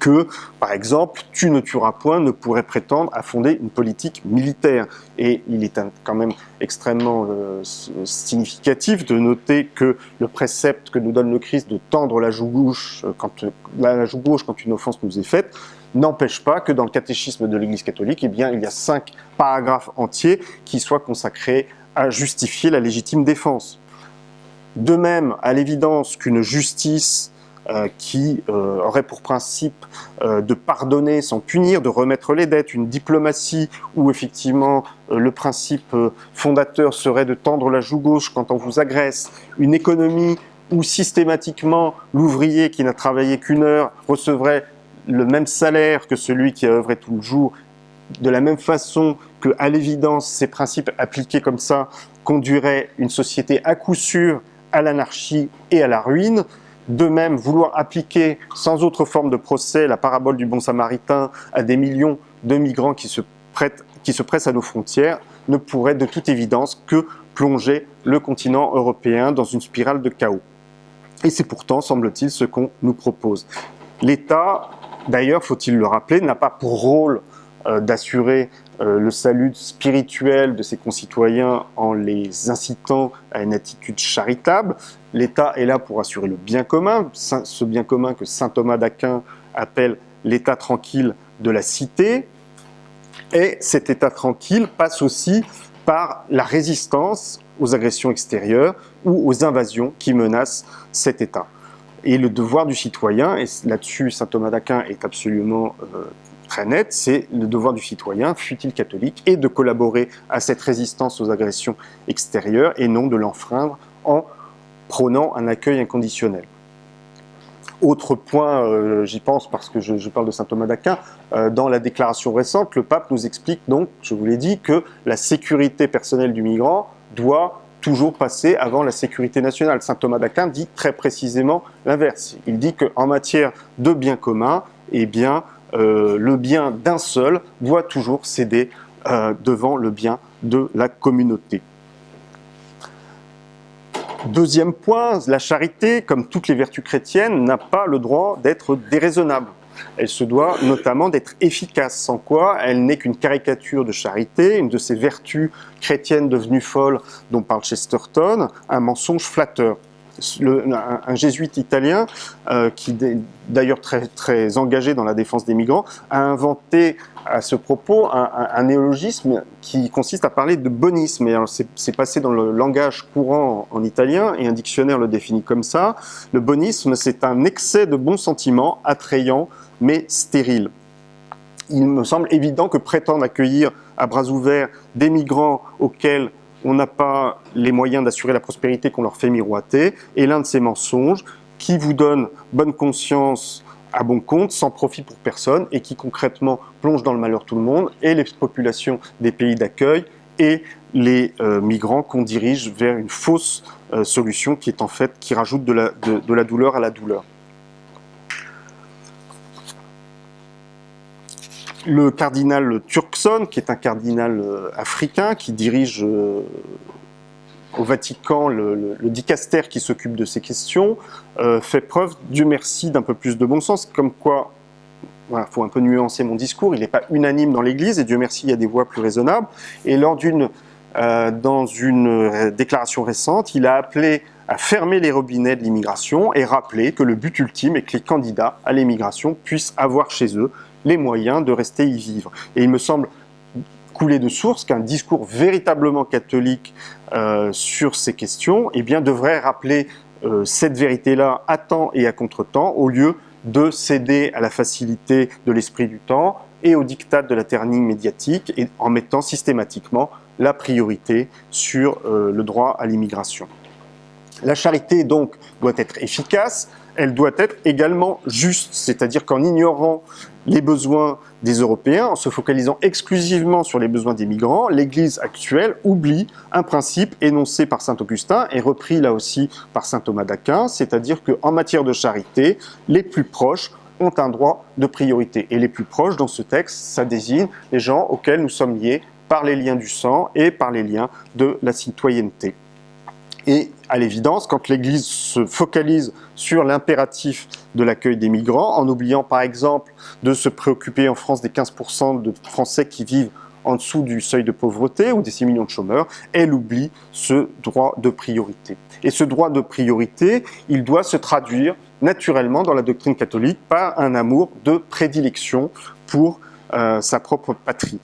que, par exemple, tu ne tueras point ne pourrait prétendre à fonder une politique militaire. Et il est quand même extrêmement euh, significatif de noter que le précepte que nous donne le Christ de tendre la joue gauche euh, quand, la joue gauche quand une offense nous est faite, n'empêche pas que dans le catéchisme de l'Église catholique, eh il y a cinq paragraphes entiers qui soient consacrés à justifier la légitime défense. De même, à l'évidence qu'une justice euh, qui euh, aurait pour principe euh, de pardonner sans punir, de remettre les dettes, une diplomatie où effectivement le principe fondateur serait de tendre la joue gauche quand on vous agresse, une économie où systématiquement l'ouvrier qui n'a travaillé qu'une heure recevrait le même salaire que celui qui a œuvré tout le jour, de la même façon que, à l'évidence, ces principes appliqués comme ça conduiraient une société à coup sûr à l'anarchie et à la ruine, de même, vouloir appliquer sans autre forme de procès la parabole du bon samaritain à des millions de migrants qui se, pressent à nos frontières ne pourrait de toute évidence que plonger le continent européen dans une spirale de chaos. Et c'est pourtant, semble-t-il, ce qu'on nous propose. L'État, d'ailleurs, faut-il le rappeler, n'a pas pour rôle euh, d'assurer le salut spirituel de ses concitoyens en les incitant à une attitude charitable. L'État est là pour assurer le bien commun, ce bien commun que saint Thomas d'Aquin appelle l'état tranquille de la cité. Et cet état tranquille passe aussi par la résistance aux agressions extérieures ou aux invasions qui menacent cet état. Et le devoir du citoyen, et là-dessus saint Thomas d'Aquin est absolument euh, très net, c'est le devoir du citoyen, fut-il catholique, et de collaborer à cette résistance aux agressions extérieures et non de l'enfreindre en prônant un accueil inconditionnel. Autre point, euh, j'y pense parce que je, parle de saint Thomas d'Aquin, euh, dans la déclaration récente, le pape nous explique donc, je vous l'ai dit, que la sécurité personnelle du migrant doit toujours passer avant la sécurité nationale. Saint Thomas d'Aquin dit très précisément l'inverse. Il dit qu'en matière de biens communs, eh bien, euh, le bien d'un seul doit toujours céder euh, devant le bien de la communauté. Deuxième point, la charité, comme toutes les vertus chrétiennes, n'a pas le droit d'être déraisonnable. Elle se doit notamment d'être efficace, sans quoi elle n'est qu'une caricature de charité, une de ces vertus chrétiennes devenues folles dont parle Chesterton, un mensonge flatteur un, jésuite italien, euh, qui d'ailleurs très, très engagé dans la défense des migrants, a inventé à ce propos un, néologisme qui consiste à parler de bonisme. C'est passé dans le langage courant en, italien et un dictionnaire le définit comme ça. Le bonisme, c'est un excès de bons sentiments attrayant mais stérile. Il me semble évident que prétendre accueillir à bras ouverts des migrants auxquels on n'a pas les moyens d'assurer la prospérité qu'on leur fait miroiter, et l'un de ces mensonges qui vous donne bonne conscience à bon compte, sans profit pour personne, et qui concrètement plonge dans le malheur tout le monde, et les populations des pays d'accueil, et les euh, migrants qu'on dirige vers une fausse euh, solution qui est en fait, qui rajoute de la douleur à la douleur. Le cardinal Turkson, qui est un cardinal euh, africain, qui dirige euh, au Vatican, le, le, dicaster qui s'occupe de ces questions fait preuve, Dieu merci, d'un peu plus de bon sens, comme quoi il faut un peu nuancer mon discours, il n'est pas unanime dans l'Église, et Dieu merci, il y a des voix plus raisonnables. Et lors d'une, euh, dans une euh, déclaration récente, il a appelé à fermer les robinets de l'immigration et rappelé que le but ultime est que les candidats à l'immigration puissent avoir chez eux les moyens de rester y vivre. Et il me semble couler de source qu'un discours véritablement catholique euh, sur ces questions eh bien, devrait rappeler euh, cette vérité-là à temps et à contre-temps, au lieu de céder à la facilité de l'esprit du temps et au diktat de la ternie médiatique et en mettant systématiquement la priorité sur euh, le droit à l'immigration. La charité donc doit être efficace, elle doit être également juste, c'est-à-dire qu'en ignorant les besoins des Européens, en se focalisant exclusivement sur les besoins des migrants, l'Église actuelle oublie un principe énoncé par saint Augustin et repris là aussi par saint Thomas d'Aquin, c'est-à-dire qu'en matière de charité, les plus proches ont un droit de priorité. Et les plus proches, dans ce texte, ça désigne les gens auxquels nous sommes liés par les liens du sang et par les liens de la citoyenneté. Et à l'évidence, quand l'Église se focalise sur l'impératif de l'accueil des migrants, en oubliant par exemple de se préoccuper en France des 15% de Français qui vivent en dessous du seuil de pauvreté ou des 6 millions de chômeurs, elle oublie ce droit de priorité. Et ce droit de priorité, il doit se traduire naturellement dans la doctrine catholique par un amour de prédilection pour euh, sa propre patrie.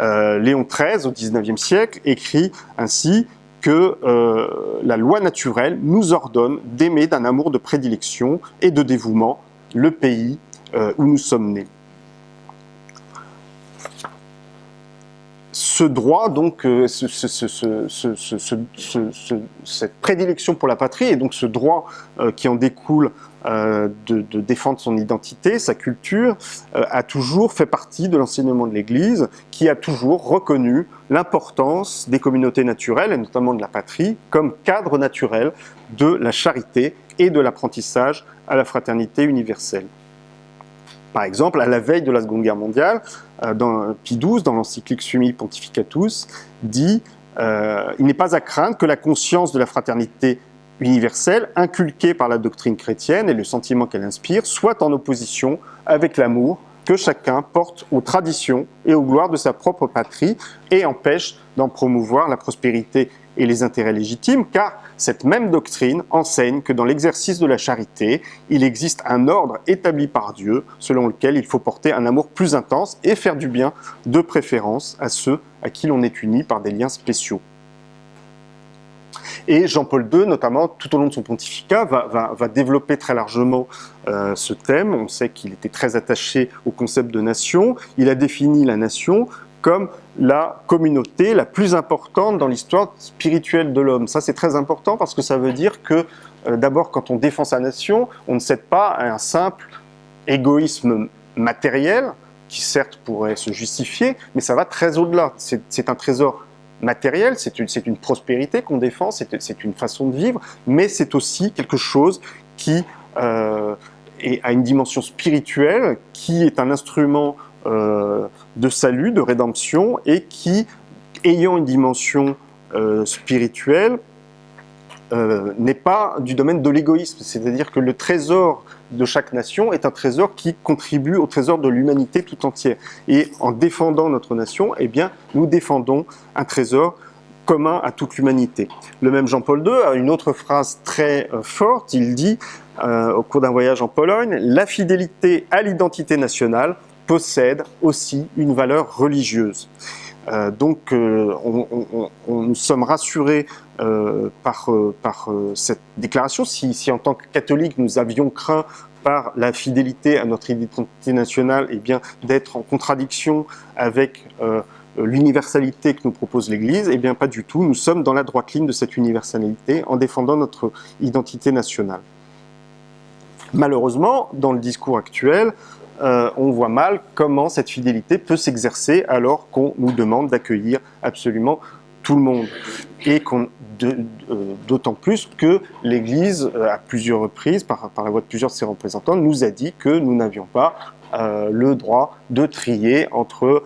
Euh, Léon XIII, au XIXe siècle, écrit ainsi que euh, la loi naturelle nous ordonne d'aimer d'un amour de prédilection et de dévouement le pays euh, où nous sommes nés. Ce droit, donc, euh, cette prédilection pour la patrie, et donc ce droit qui en découle euh, de, défendre son identité, sa culture, euh, a toujours fait partie de l'enseignement de l'Église, qui a toujours reconnu l'importance des communautés naturelles, et notamment de la patrie, comme cadre naturel de la charité et de l'apprentissage à la fraternité universelle. Par exemple, à la veille de la Seconde Guerre mondiale, euh, dans Pie XII, dans l'encyclique Sumi Pontificatus, dit Il n'est pas à craindre que la conscience de la fraternité universelle, inculquée par la doctrine chrétienne et le sentiment qu'elle inspire, soit en opposition avec l'amour que chacun porte aux traditions et aux gloires de sa propre patrie et empêche d'en promouvoir la prospérité et les intérêts légitimes, car cette même doctrine enseigne que dans l'exercice de la charité, il existe un ordre établi par Dieu selon lequel il faut porter un amour plus intense et faire du bien de préférence à ceux à qui l'on est uni par des liens spéciaux. Et Jean-Paul II, notamment, tout au long de son pontificat, va, développer très largement euh, ce thème. On sait qu'il était très attaché au concept de nation. Il a défini la nation comme la communauté la plus importante dans l'histoire spirituelle de l'homme. Ça, c'est très important parce que ça veut dire que, euh, d'abord, quand on défend sa nation, on ne cède pas à un simple égoïsme matériel, qui certes pourrait se justifier, mais ça va très au-delà. C'est un trésor matériel, c'est une, prospérité qu'on défend, c'est une façon de vivre, mais c'est aussi quelque chose qui euh, a une dimension spirituelle, qui est un instrument de salut, de rédemption, et qui, ayant une dimension euh, spirituelle, euh, n'est pas du domaine de l'égoïsme. C'est-à-dire que le trésor de chaque nation est un trésor qui contribue au trésor de l'humanité tout entière. Et en défendant notre nation, eh bien, nous défendons un trésor commun à toute l'humanité. Le même Jean-Paul II a une autre phrase très euh, forte, il dit, euh, au cours d'un voyage en Pologne, « La fidélité à l'identité nationale possède aussi une valeur religieuse ». Euh, donc, euh, on, nous sommes rassurés euh, par, cette déclaration. Si, en tant que catholiques, nous avions craint par la fidélité à notre identité nationale, et eh bien d'être en contradiction avec l'universalité que nous propose l'Église, eh bien pas du tout. Nous sommes dans la droite ligne de cette universalité en défendant notre identité nationale. Malheureusement, dans le discours actuel, euh, on voit mal comment cette fidélité peut s'exercer alors qu'on nous demande d'accueillir absolument tout le monde. Et euh, d'autant plus que l'Église, euh, à plusieurs reprises, par, la voix de plusieurs de ses représentants, nous a dit que nous n'avions pas le droit de trier entre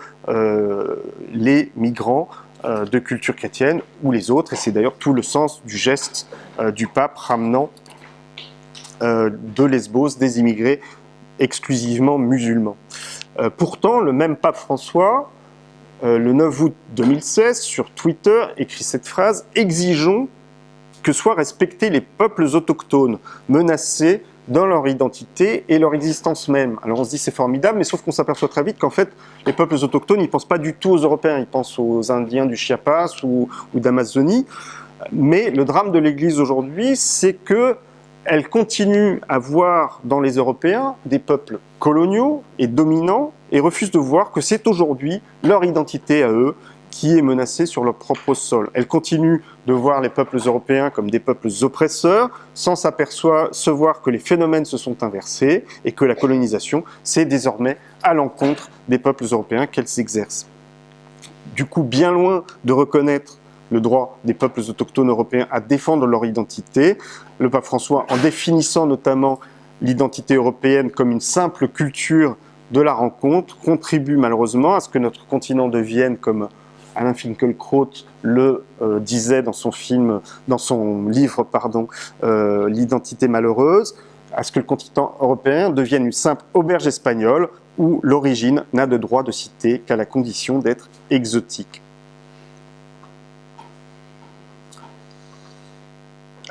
les migrants de culture chrétienne ou les autres, et c'est d'ailleurs tout le sens du geste du pape ramenant de Lesbos des immigrés exclusivement musulmans. pourtant, le même pape François, le 9 août 2016, sur Twitter, écrit cette phrase « Exigeons que soient respectés les peuples autochtones menacés dans leur identité et leur existence même. Alors on se dit c'est formidable, mais sauf qu'on s'aperçoit très vite qu'en fait, les peuples autochtones, ils pensent pas du tout aux Européens, ils pensent aux Indiens du Chiapas ou d'Amazonie. Mais le drame de l'Église aujourd'hui, c'est que elle continue à voir dans les Européens des peuples coloniaux et dominants et refuse de voir que c'est aujourd'hui leur identité à eux qui est menacée sur leur propre sol. Elle continue de voir les peuples européens comme des peuples oppresseurs, sans s'apercevoir que les phénomènes se sont inversés et que la colonisation, c'est désormais à l'encontre des peuples européens qu'elle s'exerce. Du coup, bien loin de reconnaître le droit des peuples autochtones européens à défendre leur identité, le pape François, en définissant notamment l'identité européenne comme une simple culture de la rencontre, contribue malheureusement à ce que notre continent devienne, comme Alain Finkielkraut le euh, disait dans son film, dans son livre, euh, L'identité malheureuse, à ce que le continent européen devienne une simple auberge espagnole où l'origine n'a de droit de citer qu'à la condition d'être exotique.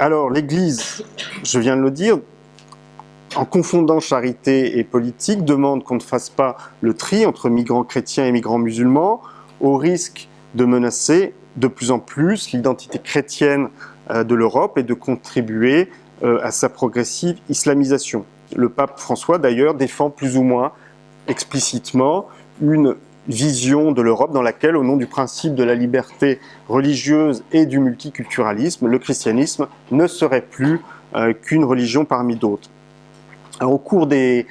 Alors l'Église, je viens de le dire, en confondant charité et politique, demande qu'on ne fasse pas le tri entre migrants chrétiens et migrants musulmans, au risque de menacer de plus en plus l'identité chrétienne euh, de l'Europe et de contribuer euh, à sa progressive islamisation. Le pape François, d'ailleurs, défend plus ou moins explicitement une vision de l'Europe dans laquelle, au nom du principe de la liberté religieuse et du multiculturalisme, le christianisme ne serait plus euh, qu'une religion parmi d'autres. Au cours des,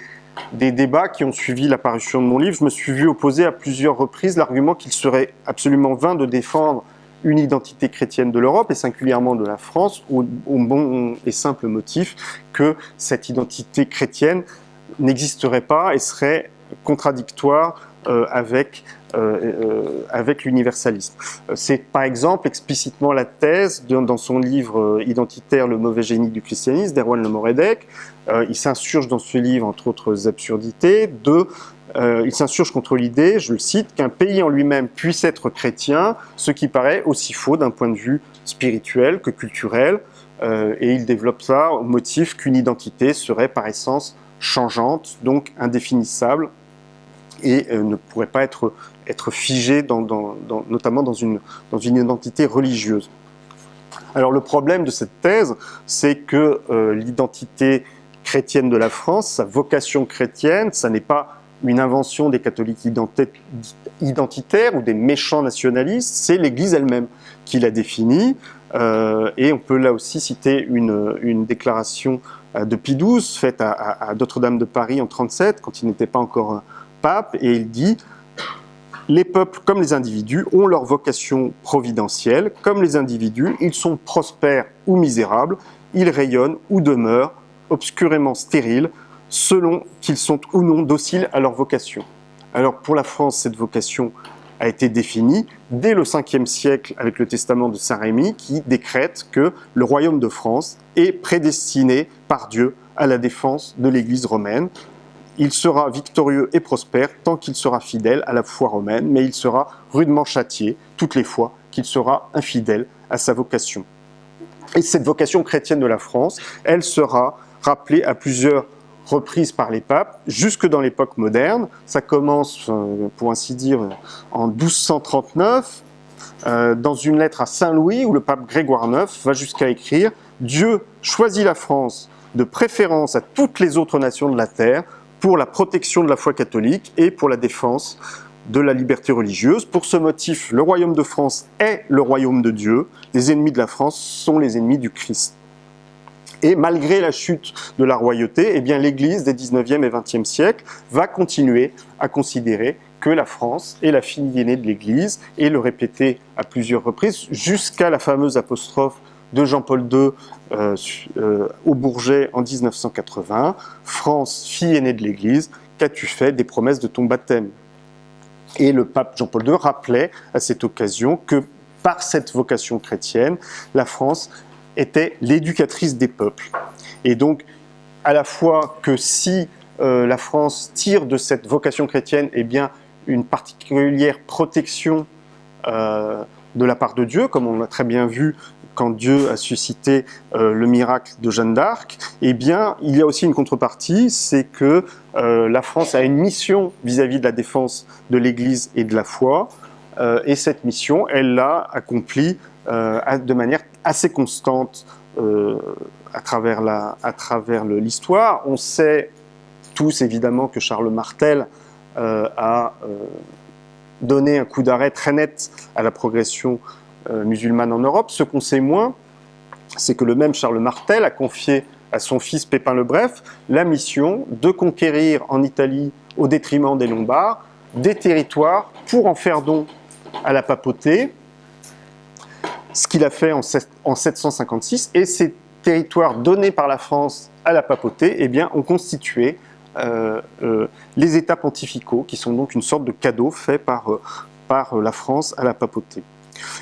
débats qui ont suivi l'apparition de mon livre, je me suis vu opposer à plusieurs reprises l'argument qu'il serait absolument vain de défendre une identité chrétienne de l'Europe et singulièrement de la France au, bon et simple motif que cette identité chrétienne n'existerait pas et serait contradictoire avec euh, euh, avec l'universalisme. C'est par exemple explicitement la thèse dans son livre identitaire Le mauvais génie du christianisme d'Erwan Le Moredec. il s'insurge dans ce livre, entre autres absurdités, de il s'insurge contre l'idée, je le cite, qu'un pays en lui-même puisse être chrétien, ce qui paraît aussi faux d'un point de vue spirituel que culturel, et il développe ça au motif qu'une identité serait par essence changeante, donc indéfinissable, et euh, ne pourrait pas être, figé, notamment dans une, identité religieuse. Alors le problème de cette thèse, c'est que euh, l'identité chrétienne de la France, sa vocation chrétienne, ça n'est pas une invention des catholiques identitaires ou des méchants nationalistes, c'est l'Église elle-même qui l'a définie. Euh, et on peut là aussi citer une, déclaration de Pie XII faite à, à, Notre-Dame de Paris en 37, quand il n'était pas encore pape et il dit les peuples, comme les individus, ont leur vocation providentielle. Comme les individus, ils sont prospères ou misérables, ils rayonnent ou demeurent obscurément stériles, selon qu'ils sont ou non dociles à leur vocation. Alors pour la France, cette vocation a été définie dès le 5e siècle avec le testament de Saint Rémy qui décrète que le royaume de France est prédestiné par Dieu à la défense de l'Église romaine, il sera victorieux et prospère tant qu'il sera fidèle à la foi romaine, mais il sera rudement châtié toutes les fois qu'il sera infidèle à sa vocation. Et cette vocation chrétienne de la France, elle sera rappelée à plusieurs reprises par les papes, jusque dans l'époque moderne. Ça commence, euh, pour ainsi dire, en 1239, euh, dans une lettre à Saint-Louis, où le pape Grégoire IX va jusqu'à écrire « Dieu choisit la France de préférence à toutes les autres nations de la terre pour la protection de la foi catholique et pour la défense de la liberté religieuse. Pour ce motif, le royaume de France est le royaume de Dieu. Les ennemis de la France sont les ennemis du Christ. Et malgré la chute de la royauté, eh l'Église des 19e et 20e siècles va continuer à considérer que la France est la fille aînée de l'Église et le répéter à plusieurs reprises jusqu'à la fameuse apostrophe de Jean-Paul II euh, euh, au Bourget en 1980. France, fille aînée de l'Église, qu'as-tu fait des promesses de ton baptême? Et le pape Jean-Paul II rappelait à cette occasion que par cette vocation chrétienne, la France était l'éducatrice des peuples. Et donc, à la fois que si euh, la France tire de cette vocation chrétienne eh bien, une particulière protection de la part de Dieu, comme on l'a très bien vu quand Dieu a suscité euh, le miracle de Jeanne d'Arc, eh bien, il y a aussi une contrepartie, c'est que la France a une mission vis-à-vis -vis de la défense de l'Église et de la foi, et cette mission, elle l'a accomplie de manière assez constante à travers l'histoire. On sait tous évidemment que Charles Martel euh, a euh, donné un coup d'arrêt très net à la progression euh, musulmane en Europe. Ce qu'on sait moins, c'est que le même Charles Martel a confié à son fils Pépin le Bref la mission de conquérir en Italie, au détriment des Lombards, des territoires pour en faire don à la papauté, ce qu'il a fait en, 756, et ces territoires donnés par la France à la papauté eh ont constitué euh, euh, les États pontificaux, qui sont donc une sorte de cadeau fait euh, par la France à la papauté.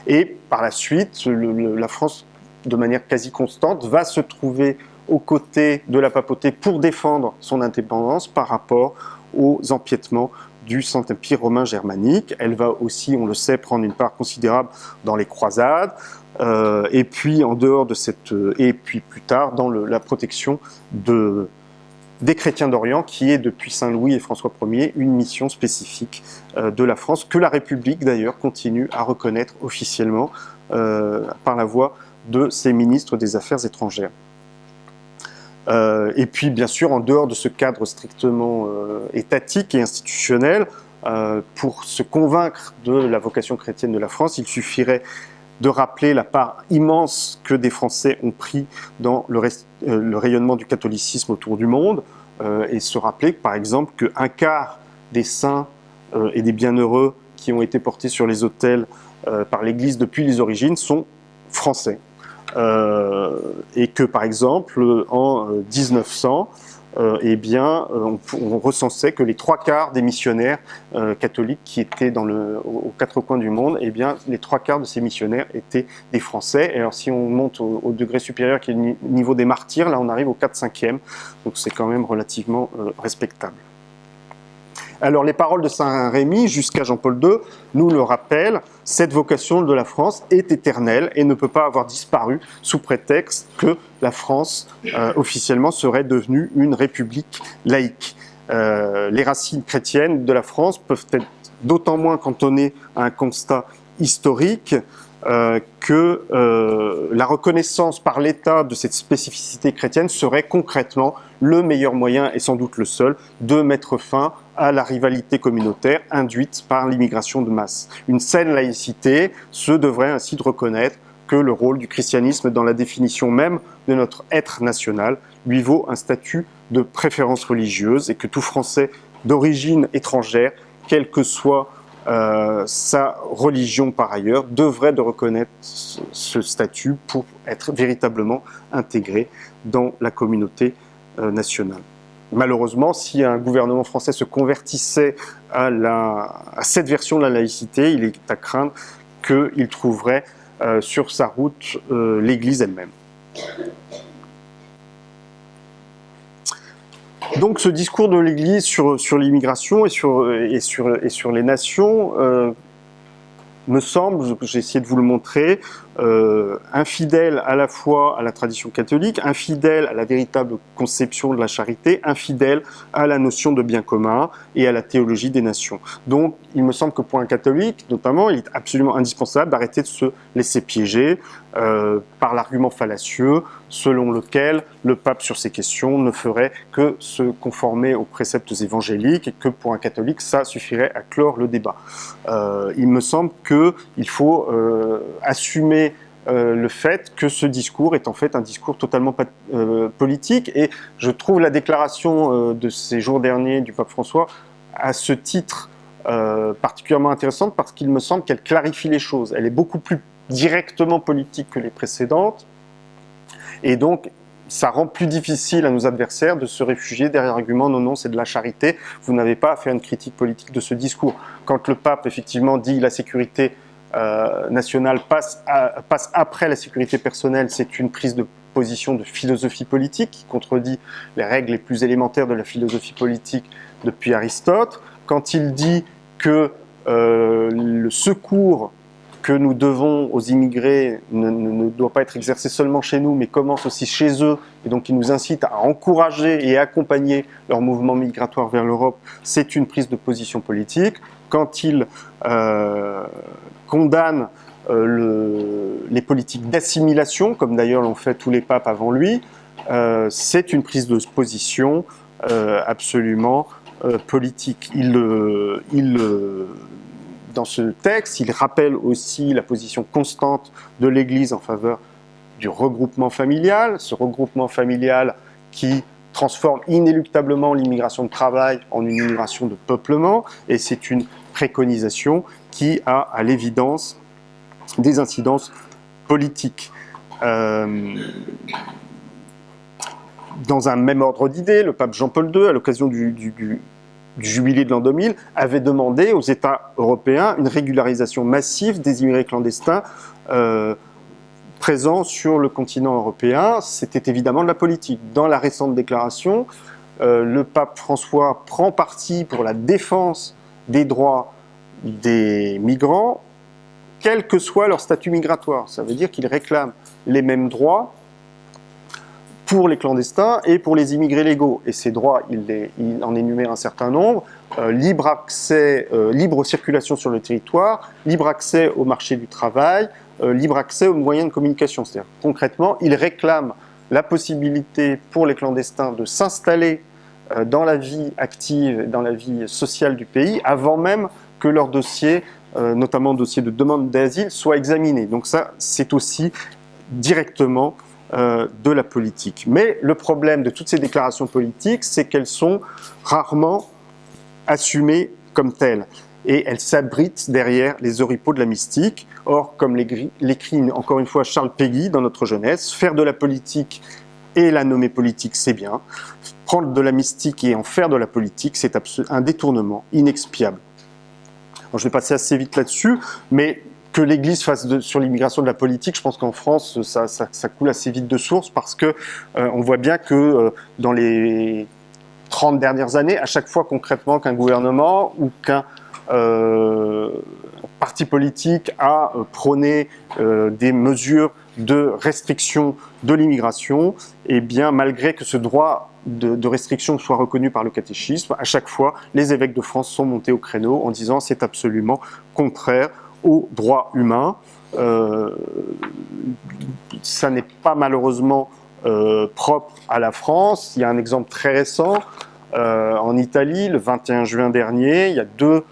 Et par la suite, la France, de manière quasi constante, va se trouver aux côtés de la papauté pour défendre son indépendance par rapport aux empiètements du Saint-Empire romain germanique. Elle va aussi, on le sait, prendre une part considérable dans les croisades, et puis en dehors de cette, et puis plus tard dans la protection de, des chrétiens d'Orient, qui est depuis Saint-Louis et François Ier une mission spécifique euh, de la France, que la République d'ailleurs continue à reconnaître officiellement euh, par la voix de ses ministres des Affaires étrangères. Euh, et puis bien sûr, en dehors de ce cadre strictement étatique et institutionnel, pour se convaincre de la vocation chrétienne de la France, il suffirait de rappeler la part immense que des Français ont pris dans le, euh, rayonnement du catholicisme autour du monde, euh, et se rappeler par exemple qu'un quart des saints euh, et des bienheureux qui ont été portés sur les autels par l'Église depuis les origines sont français. et que par exemple en 1900, euh, eh bien, euh, on, recensait que les trois quarts des missionnaires euh, catholiques qui étaient dans le, aux quatre coins du monde, eh bien, les trois quarts de ces missionnaires étaient des Français. Et alors, si on monte au, degré supérieur, qui est le niveau des martyrs, là, on arrive au 4-5e. Donc, c'est quand même relativement respectable. Alors les paroles de Saint Rémy jusqu'à Jean-Paul II nous le rappellent, cette vocation de la France est éternelle et ne peut pas avoir disparu sous prétexte que la France euh, officiellement serait devenue une république laïque. Euh, les racines chrétiennes de la France peuvent être d'autant moins cantonnées à un constat historique euh, que la reconnaissance par l'État de cette spécificité chrétienne serait concrètement le meilleur moyen, et sans doute le seul, de mettre fin à la rivalité communautaire induite par l'immigration de masse. Une saine laïcité se devrait ainsi de reconnaître que le rôle du christianisme dans la définition même de notre être national lui vaut un statut de préférence religieuse et que tout Français d'origine étrangère, quelle que soit euh, sa religion par ailleurs, devrait de reconnaître ce statut pour être véritablement intégré dans la communauté euh, nationale. Malheureusement, si un gouvernement français se convertissait à, cette version de la laïcité, il est à craindre qu'il trouverait euh, sur sa route l'Église elle-même. Donc ce discours de l'Église sur, l'immigration et sur, les nations euh, me semble, j'ai essayé de vous le montrer, euh, infidèle à la fois à la tradition catholique, infidèle à la véritable conception de la charité, infidèle à la notion de bien commun et à la théologie des nations. Donc, il me semble que pour un catholique, notamment, il est absolument indispensable d'arrêter de se laisser piéger euh, par l'argument fallacieux selon lequel le pape sur ces questions ne ferait que se conformer aux préceptes évangéliques et que pour un catholique, ça suffirait à clore le débat. Euh, il me semble qu'il faut assumer euh, le fait que ce discours est en fait un discours totalement euh, politique. Et je trouve la déclaration euh, de ces jours derniers du pape François à ce titre particulièrement intéressante parce qu'il me semble qu'elle clarifie les choses. Elle est beaucoup plus directement politique que les précédentes. Et donc, ça rend plus difficile à nos adversaires de se réfugier derrière l'argument non, non, c'est de la charité, vous n'avez pas à faire une critique politique de ce discours. Quand le pape, effectivement, dit la sécurité euh, nationale passe, passe après la sécurité personnelle, c'est une prise de position de philosophie politique qui contredit les règles les plus élémentaires de la philosophie politique depuis Aristote. Quand il dit que euh, le secours que nous devons aux immigrés ne, doit pas être exercé seulement chez nous, mais commence aussi chez eux, et donc il nous incite à encourager et accompagner leur mouvement migratoire vers l'Europe, c'est une prise de position politique. Quand il euh, condamne euh, le, les politiques d'assimilation, comme d'ailleurs l'ont fait tous les papes avant lui, euh, c'est une prise de position absolument politique. Dans ce texte, il rappelle aussi la position constante de l'Église en faveur du regroupement familial, ce regroupement familial qui transforme inéluctablement l'immigration de travail en une immigration de peuplement, et c'est une préconisation qui a à l'évidence des incidences politiques. Euh, dans un même ordre d'idées, le pape Jean-Paul II, à l'occasion du, jubilé de l'an 2000, avait demandé aux États européens une régularisation massive des immigrés clandestins euh, présents sur le continent européen. C'était évidemment de la politique. Dans la récente déclaration, euh, le pape François prend parti pour la défense des droits des migrants, quel que soit leur statut migratoire. Ça veut dire qu'il réclame les mêmes droits pour les clandestins et pour les immigrés légaux. Et ces droits, il, en énumère un certain nombre. Euh, libre accès, euh, libre circulation sur le territoire, libre accès au marché du travail, euh, libre accès aux moyens de communication. C'est-à-dire, concrètement, il réclame la possibilité pour les clandestins de s'installer dans la vie active, dans la vie sociale du pays, avant même que leur dossier, notamment dossier de demande d'asile, soit examiné. Donc ça, c'est aussi directement euh, de la politique. Mais le problème de toutes ces déclarations politiques, c'est qu'elles sont rarement assumées comme telles. Et elles s'abritent derrière les oripeaux de la mystique. Or, comme l'écrit encore une fois Charles Péguy dans notre jeunesse, faire de la politique et la nommer politique, c'est bien. Prendre de la mystique et en faire de la politique, c'est un détournement inexpiable. Je vais passer assez vite là-dessus, mais que l'Église fasse sur l'immigration de la politique, je pense qu'en France, ça, coule assez vite de source parce que euh, on voit bien que euh, dans les 30 dernières années, à chaque fois concrètement qu'un gouvernement ou qu'un euh, parti politique a prôné des mesures de restriction de l'immigration, et eh bien malgré que ce droit de, restriction soit reconnu par le catéchisme, à chaque fois, les évêques de France sont montés au créneau en disant c'est absolument contraire aux droits humains. Euh, ça n'est pas malheureusement euh, propre à la France. Il y a un exemple très récent. Euh, en Italie, le 21 juin dernier, il y a deux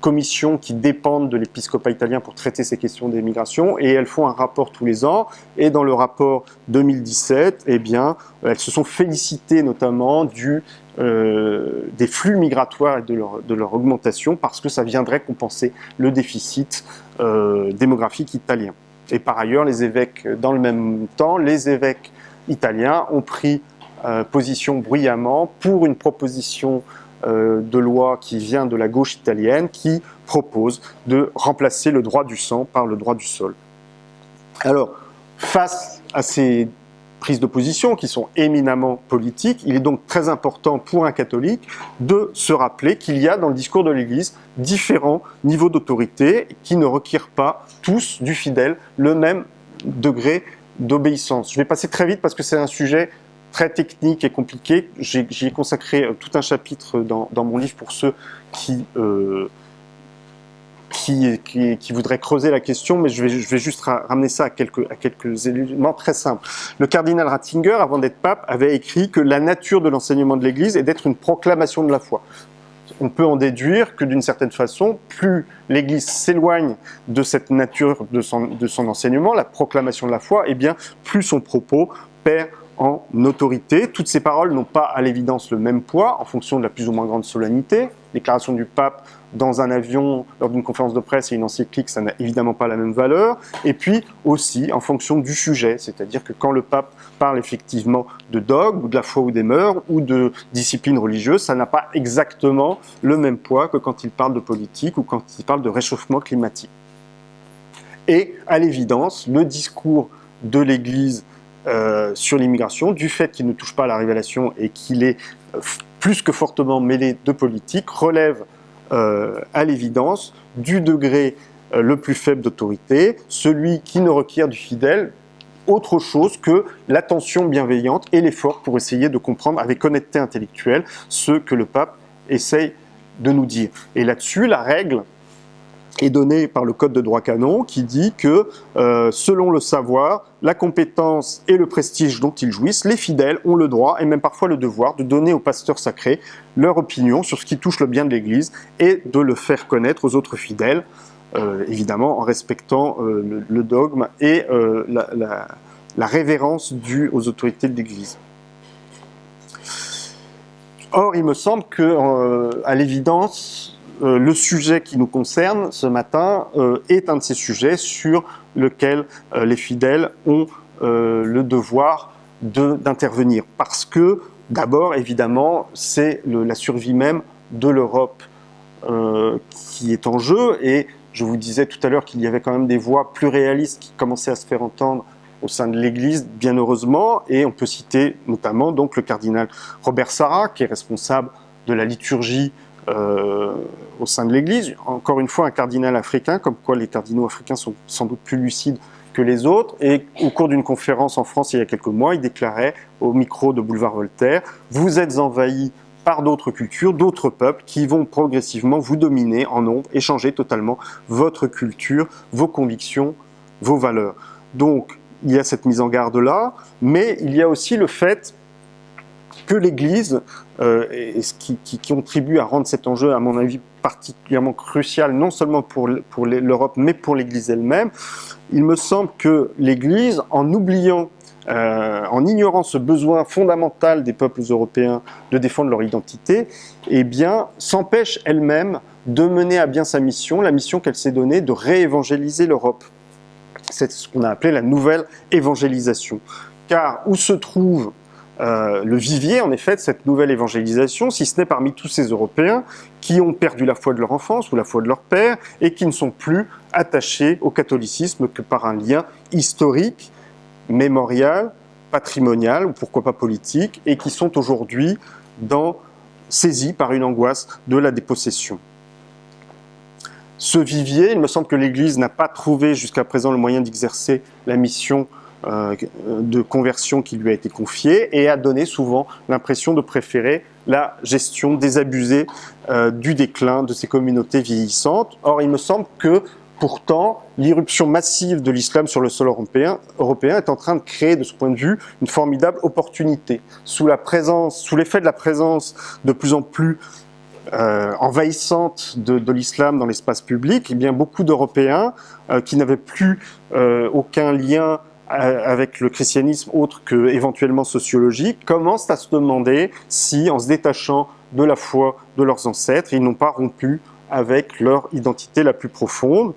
commissions qui dépendent de l'épiscopat italien pour traiter ces questions d'immigration et elles font un rapport tous les ans et dans le rapport 2017, eh bien, elles se sont félicitées notamment du euh, des flux migratoires et de leur, de leur, augmentation parce que ça viendrait compenser le déficit euh, démographique italien. Et par ailleurs, les évêques, dans le même temps, les évêques italiens ont pris euh, position bruyamment pour une proposition de loi qui vient de la gauche italienne qui propose de remplacer le droit du sang par le droit du sol. Alors, face à ces prises de position qui sont éminemment politiques, il est donc très important pour un catholique de se rappeler qu'il y a dans le discours de l'Église différents niveaux d'autorité qui ne requièrent pas tous du fidèle le même degré d'obéissance. Je vais passer très vite parce que c'est un sujet très technique et compliqué. J'y ai, consacré euh, tout un chapitre dans, mon livre pour ceux qui euh, qui, voudrait creuser la question, mais je vais, juste ramener ça à quelques, éléments très simples. Le cardinal Ratzinger, avant d'être pape, avait écrit que la nature de l'enseignement de l'Église est d'être une proclamation de la foi. On peut en déduire que d'une certaine façon, plus l'Église s'éloigne de cette nature de son, de son enseignement, la proclamation de la foi, et eh bien plus son propos perd en autorité. Toutes ces paroles n'ont pas à l'évidence le même poids en fonction de la plus ou moins grande solennité. Déclaration du pape dans un avion, lors d'une conférence de presse et une encyclique, ça n'a évidemment pas la même valeur. Et puis aussi en fonction du sujet, c'est-à-dire que quand le pape parle effectivement de dogme, ou de la foi ou des mœurs, ou de discipline religieuse, ça n'a pas exactement le même poids que quand il parle de politique ou quand il parle de réchauffement climatique. Et à l'évidence, le discours de l'Église euh, sur l'immigration, du fait qu'il ne touche pas à la révélation et qu'il est euh, plus que fortement mêlé de politique, relève euh, à l'évidence du degré le plus faible d'autorité, celui qui ne requiert du fidèle autre chose que l'attention bienveillante et l'effort pour essayer de comprendre avec honnêteté intellectuelle ce que le pape essaye de nous dire. Et là-dessus, la règle est donnée par le Code de droit canon qui dit que, euh, selon le savoir, la compétence et le prestige dont ils jouissent, les fidèles ont le droit et même parfois le devoir de donner aux pasteurs sacrés leur opinion sur ce qui touche le bien de l'Église et de le faire connaître aux autres fidèles, euh, évidemment en respectant euh, le, dogme et la, révérence due aux autorités de l'Église. Or, il me semble que, à l'évidence, euh, le sujet qui nous concerne ce matin euh, est un de ces sujets sur lequel euh, les fidèles ont le devoir d'intervenir. Parce que, d'abord, évidemment, c'est la survie même de l'Europe qui est en jeu. Et je vous disais tout à l'heure qu'il y avait quand même des voix plus réalistes qui commençaient à se faire entendre au sein de l'Église, bien heureusement, et on peut citer notamment donc le cardinal Robert Sarah, qui est responsable de la liturgie euh, au sein de l'Église. Encore une fois, un cardinal africain, comme quoi les cardinaux africains sont sans doute plus lucides que les autres. Et au cours d'une conférence en France il y a quelques mois, il déclarait au micro de Boulevard Voltaire « Vous êtes envahis par d'autres cultures, d'autres peuples qui vont progressivement vous dominer en nombre et changer totalement votre culture, vos convictions, vos valeurs. » Donc, il y a cette mise en garde-là, mais il y a aussi le fait que l'Église, euh, et ce qui, contribue à rendre cet enjeu, à mon avis, particulièrement crucial, non seulement pour, l'Europe, mais pour l'Église elle-même, il me semble que l'Église, en oubliant, euh, en ignorant ce besoin fondamental des peuples européens de défendre leur identité, eh bien, s'empêche elle-même de mener à bien sa mission, la mission qu'elle s'est donnée de réévangéliser l'Europe. C'est ce qu'on a appelé la nouvelle évangélisation. Car où se trouve euh, le vivier, en effet, de cette nouvelle évangélisation, si ce n'est parmi tous ces Européens qui ont perdu la foi de leur enfance ou la foi de leur père et qui ne sont plus attachés au catholicisme que par un lien historique, mémorial, patrimonial ou pourquoi pas politique et qui sont aujourd'hui saisis par une angoisse de la dépossession. Ce vivier, il me semble que l'Église n'a pas trouvé jusqu'à présent le moyen d'exercer la mission de conversion qui lui a été confiée et a donné souvent l'impression de préférer la gestion désabusée euh, du déclin de ces communautés vieillissantes. Or, il me semble que Pourtant, l'irruption massive de l'islam sur le sol européen, est en train de créer, de ce point de vue, une formidable opportunité. Sous l'effet de la présence de plus en plus euh, envahissante de, l'islam dans l'espace public, eh bien beaucoup d'Européens euh, qui n'avaient plus euh, aucun lien avec le christianisme autre que éventuellement sociologique, commencent à se demander si, en se détachant de la foi de leurs ancêtres, ils n'ont pas rompu avec leur identité la plus profonde.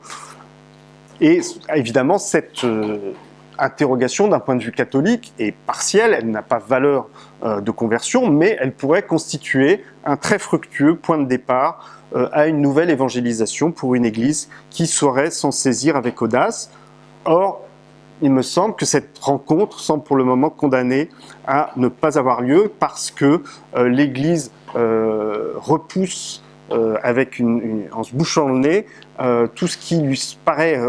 Et évidemment, cette euh, interrogation d'un point de vue catholique est partielle, elle n'a pas valeur euh, de conversion, mais elle pourrait constituer un très fructueux point de départ euh, à une nouvelle évangélisation pour une Église qui saurait s'en saisir avec audace. Or, il me semble que cette rencontre semble pour le moment condamnée à ne pas avoir lieu parce que euh, l'Église euh, repousse euh, avec une, en se bouchant le nez tout ce qui lui paraît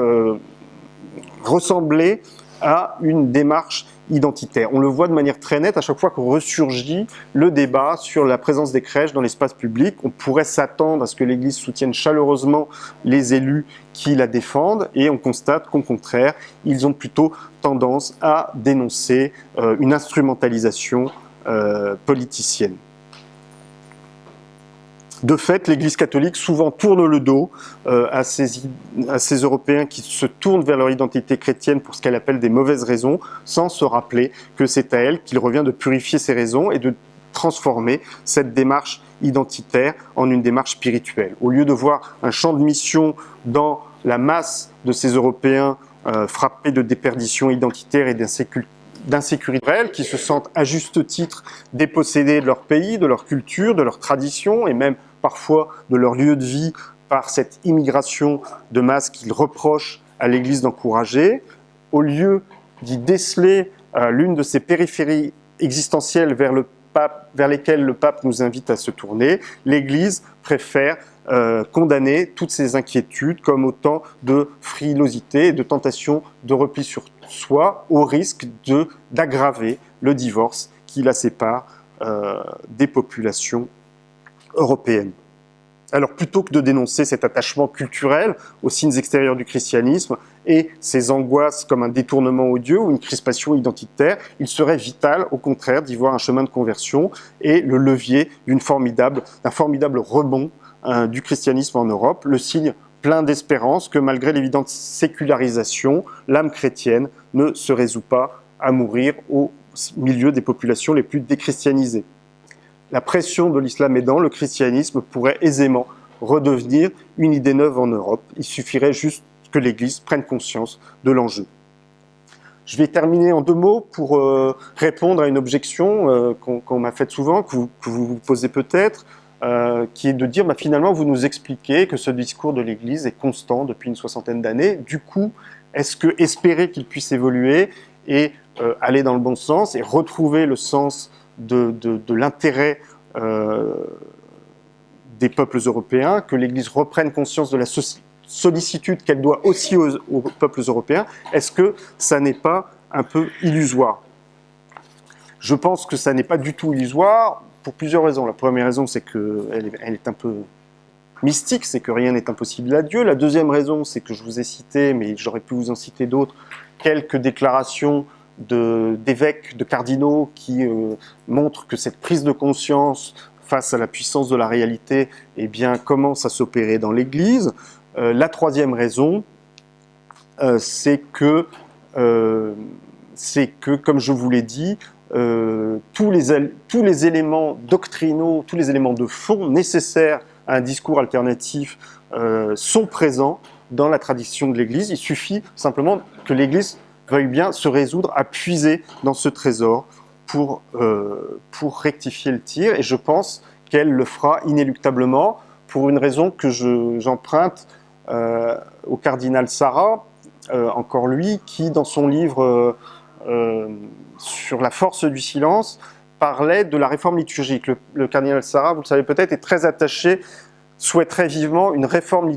ressembler à une démarche identitaire. On le voit de manière très nette à chaque fois qu'on ressurgit le débat sur la présence des crèches dans l'espace public. On pourrait s'attendre à ce que l'Église soutienne chaleureusement les élus qui la défendent et on constate qu'au contraire, ils ont plutôt tendance à dénoncer euh, une instrumentalisation euh, politicienne. De fait, l'Église catholique souvent tourne le dos euh, à, ces, à, ces, Européens qui se tournent vers leur identité chrétienne pour ce qu'elle appelle des mauvaises raisons, sans se rappeler que c'est à elle qu'il revient de purifier ces raisons et de transformer cette démarche identitaire en une démarche spirituelle. Au lieu de voir un champ de mission dans la masse de ces Européens euh, frappés de déperdition identitaire et d'insécurité réelle, qui se sentent à juste titre dépossédés de leur pays, de leur culture, de leur tradition et même parfois de leur lieu de vie par cette immigration de masse qu'ils reprochent à l'Église d'encourager, au lieu d'y déceler euh, l'une de ces périphéries existentielles vers, lesquelles le pape nous invite à se tourner, l'Église préfère euh, condamner toutes ces inquiétudes comme autant de frilosité et de tentation de repli sur soi au risque d'aggraver le divorce qui la sépare euh, des populations européennes. Alors plutôt que de dénoncer cet attachement culturel aux signes extérieurs du christianisme et ses angoisses comme un détournement odieux ou une crispation identitaire, il serait vital au contraire d'y voir un chemin de conversion et le levier d'un formidable, formidable rebond hein, du christianisme en Europe, le signe plein d'espérance que malgré l'évidente sécularisation, l'âme chrétienne ne se résout pas à mourir au milieu des populations les plus déchristianisées la pression de l'islam aidant, le christianisme pourrait aisément redevenir une idée neuve en Europe. Il suffirait juste que l'Église prenne conscience de l'enjeu. Je vais terminer en deux mots pour euh, répondre à une objection euh, qu'on m'a faite souvent, que vous vous, posez peut-être, euh, qui est de dire bah, finalement vous nous expliquez que ce discours de l'Église est constant depuis une soixantaine d'années. Du coup, est-ce que espérer qu'il puisse évoluer et aller dans le bon sens et retrouver le sens de, l'intérêt euh, des peuples européens, que l'Église reprenne conscience de la sollicitude qu'elle doit aussi aux, peuples européens, est-ce que ça n'est pas un peu illusoire? Je pense que ça n'est pas du tout illusoire pour plusieurs raisons. La première raison, c'est qu'elle est, un peu mystique, c'est que rien n'est impossible à Dieu. La deuxième raison, c'est que je vous ai cité, mais j'aurais pu vous en citer d'autres, quelques déclarations d'évêques, de, cardinaux qui euh, montrent que cette prise de conscience face à la puissance de la réalité eh bien, commence à s'opérer dans l'Église. Euh, la troisième raison, euh, c'est que, que, comme je vous l'ai dit, tous, les, tous les éléments doctrinaux, tous les éléments de fond nécessaires à un discours alternatif sont présents dans la tradition de l'Église. Il suffit simplement que l'Église veuille bien se résoudre à puiser dans ce trésor pour, euh, pour rectifier le tir. Et je pense qu'elle le fera inéluctablement pour une raison que j'emprunte euh, au cardinal Sarah, euh, encore lui, qui dans son livre sur la force du silence parlait de la réforme liturgique. Le, le cardinal Sarah, vous le savez peut-être, est très attaché souhaiterait vivement une réforme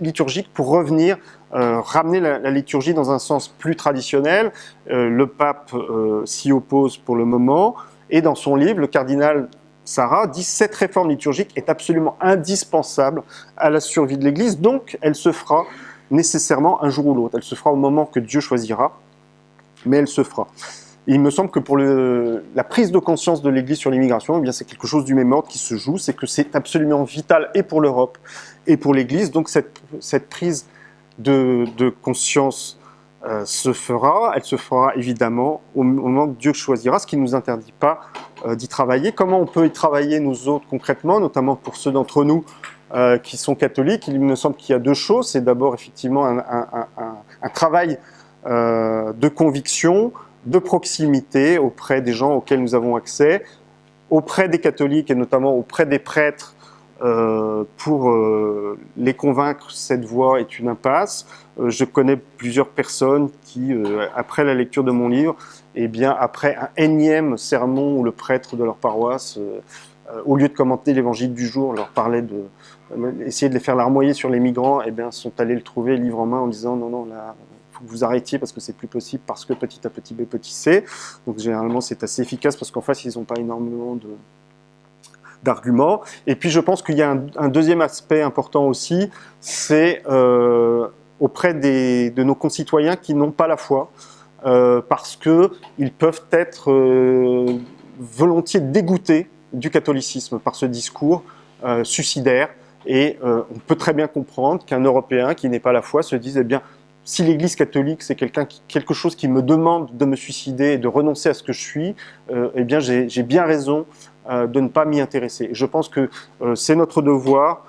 liturgique pour revenir, euh, ramener la, liturgie dans un sens plus traditionnel. Euh, le pape euh, s'y oppose pour le moment, et dans son livre, le cardinal Sarah dit cette réforme liturgique est absolument indispensable à la survie de l'Église, donc elle se fera nécessairement un jour ou l'autre. Elle se fera au moment que Dieu choisira, mais elle se fera il me semble que pour la prise de conscience de l'Église sur l'immigration, eh c'est quelque chose du même ordre qui se joue, c'est que c'est absolument vital et pour l'Europe et pour l'Église. Donc cette, prise de, conscience euh, se fera, elle se fera évidemment au, moment que Dieu choisira, ce qui ne nous interdit pas euh, d'y travailler. Comment on peut y travailler nous autres concrètement, notamment pour ceux d'entre nous euh, qui sont catholiques? Il me semble qu'il y a deux choses. C'est d'abord effectivement un travail de conviction, de proximité auprès des gens auxquels nous avons accès, auprès des catholiques et notamment auprès des prêtres euh, pour euh, les convaincre cette voie est une impasse. Euh, je connais plusieurs personnes qui, après la lecture de mon livre, et eh bien après un énième sermon où le prêtre de leur paroisse, au lieu de commenter l'évangile du jour, leur parlait de essayer de les faire larmoyer sur les migrants, et eh bien sont allés le trouver livre en main en disant non non là vous arrêtiez parce que c'est plus possible, parce que petit à petit B, petit C. Donc généralement c'est assez efficace parce qu'en face ils n'ont pas énormément d'arguments. Et puis je pense qu'il y a un, deuxième aspect important aussi, c'est euh, auprès des, de nos concitoyens qui n'ont pas la foi, euh, parce qu'ils peuvent être euh, volontiers dégoûtés du catholicisme par ce discours euh, suicidaire. Et on peut très bien comprendre qu'un Européen qui n'est pas la foi se dise, eh bien, si l'Église catholique, c'est quelque chose qui me demande de me suicider et de renoncer à ce que je suis, euh, eh bien j'ai bien raison euh, de ne pas m'y intéresser. Je pense que euh, c'est notre devoir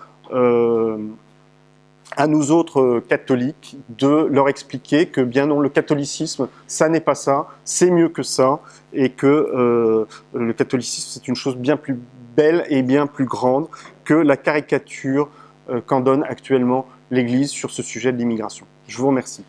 à nous autres catholiques de leur expliquer que bien non, le catholicisme, ça n'est pas ça, c'est mieux que ça, et que le catholicisme, c'est une chose bien plus belle et bien plus grande que la caricature qu'en donne actuellement l'Église sur ce sujet de l'immigration. Je vous remercie.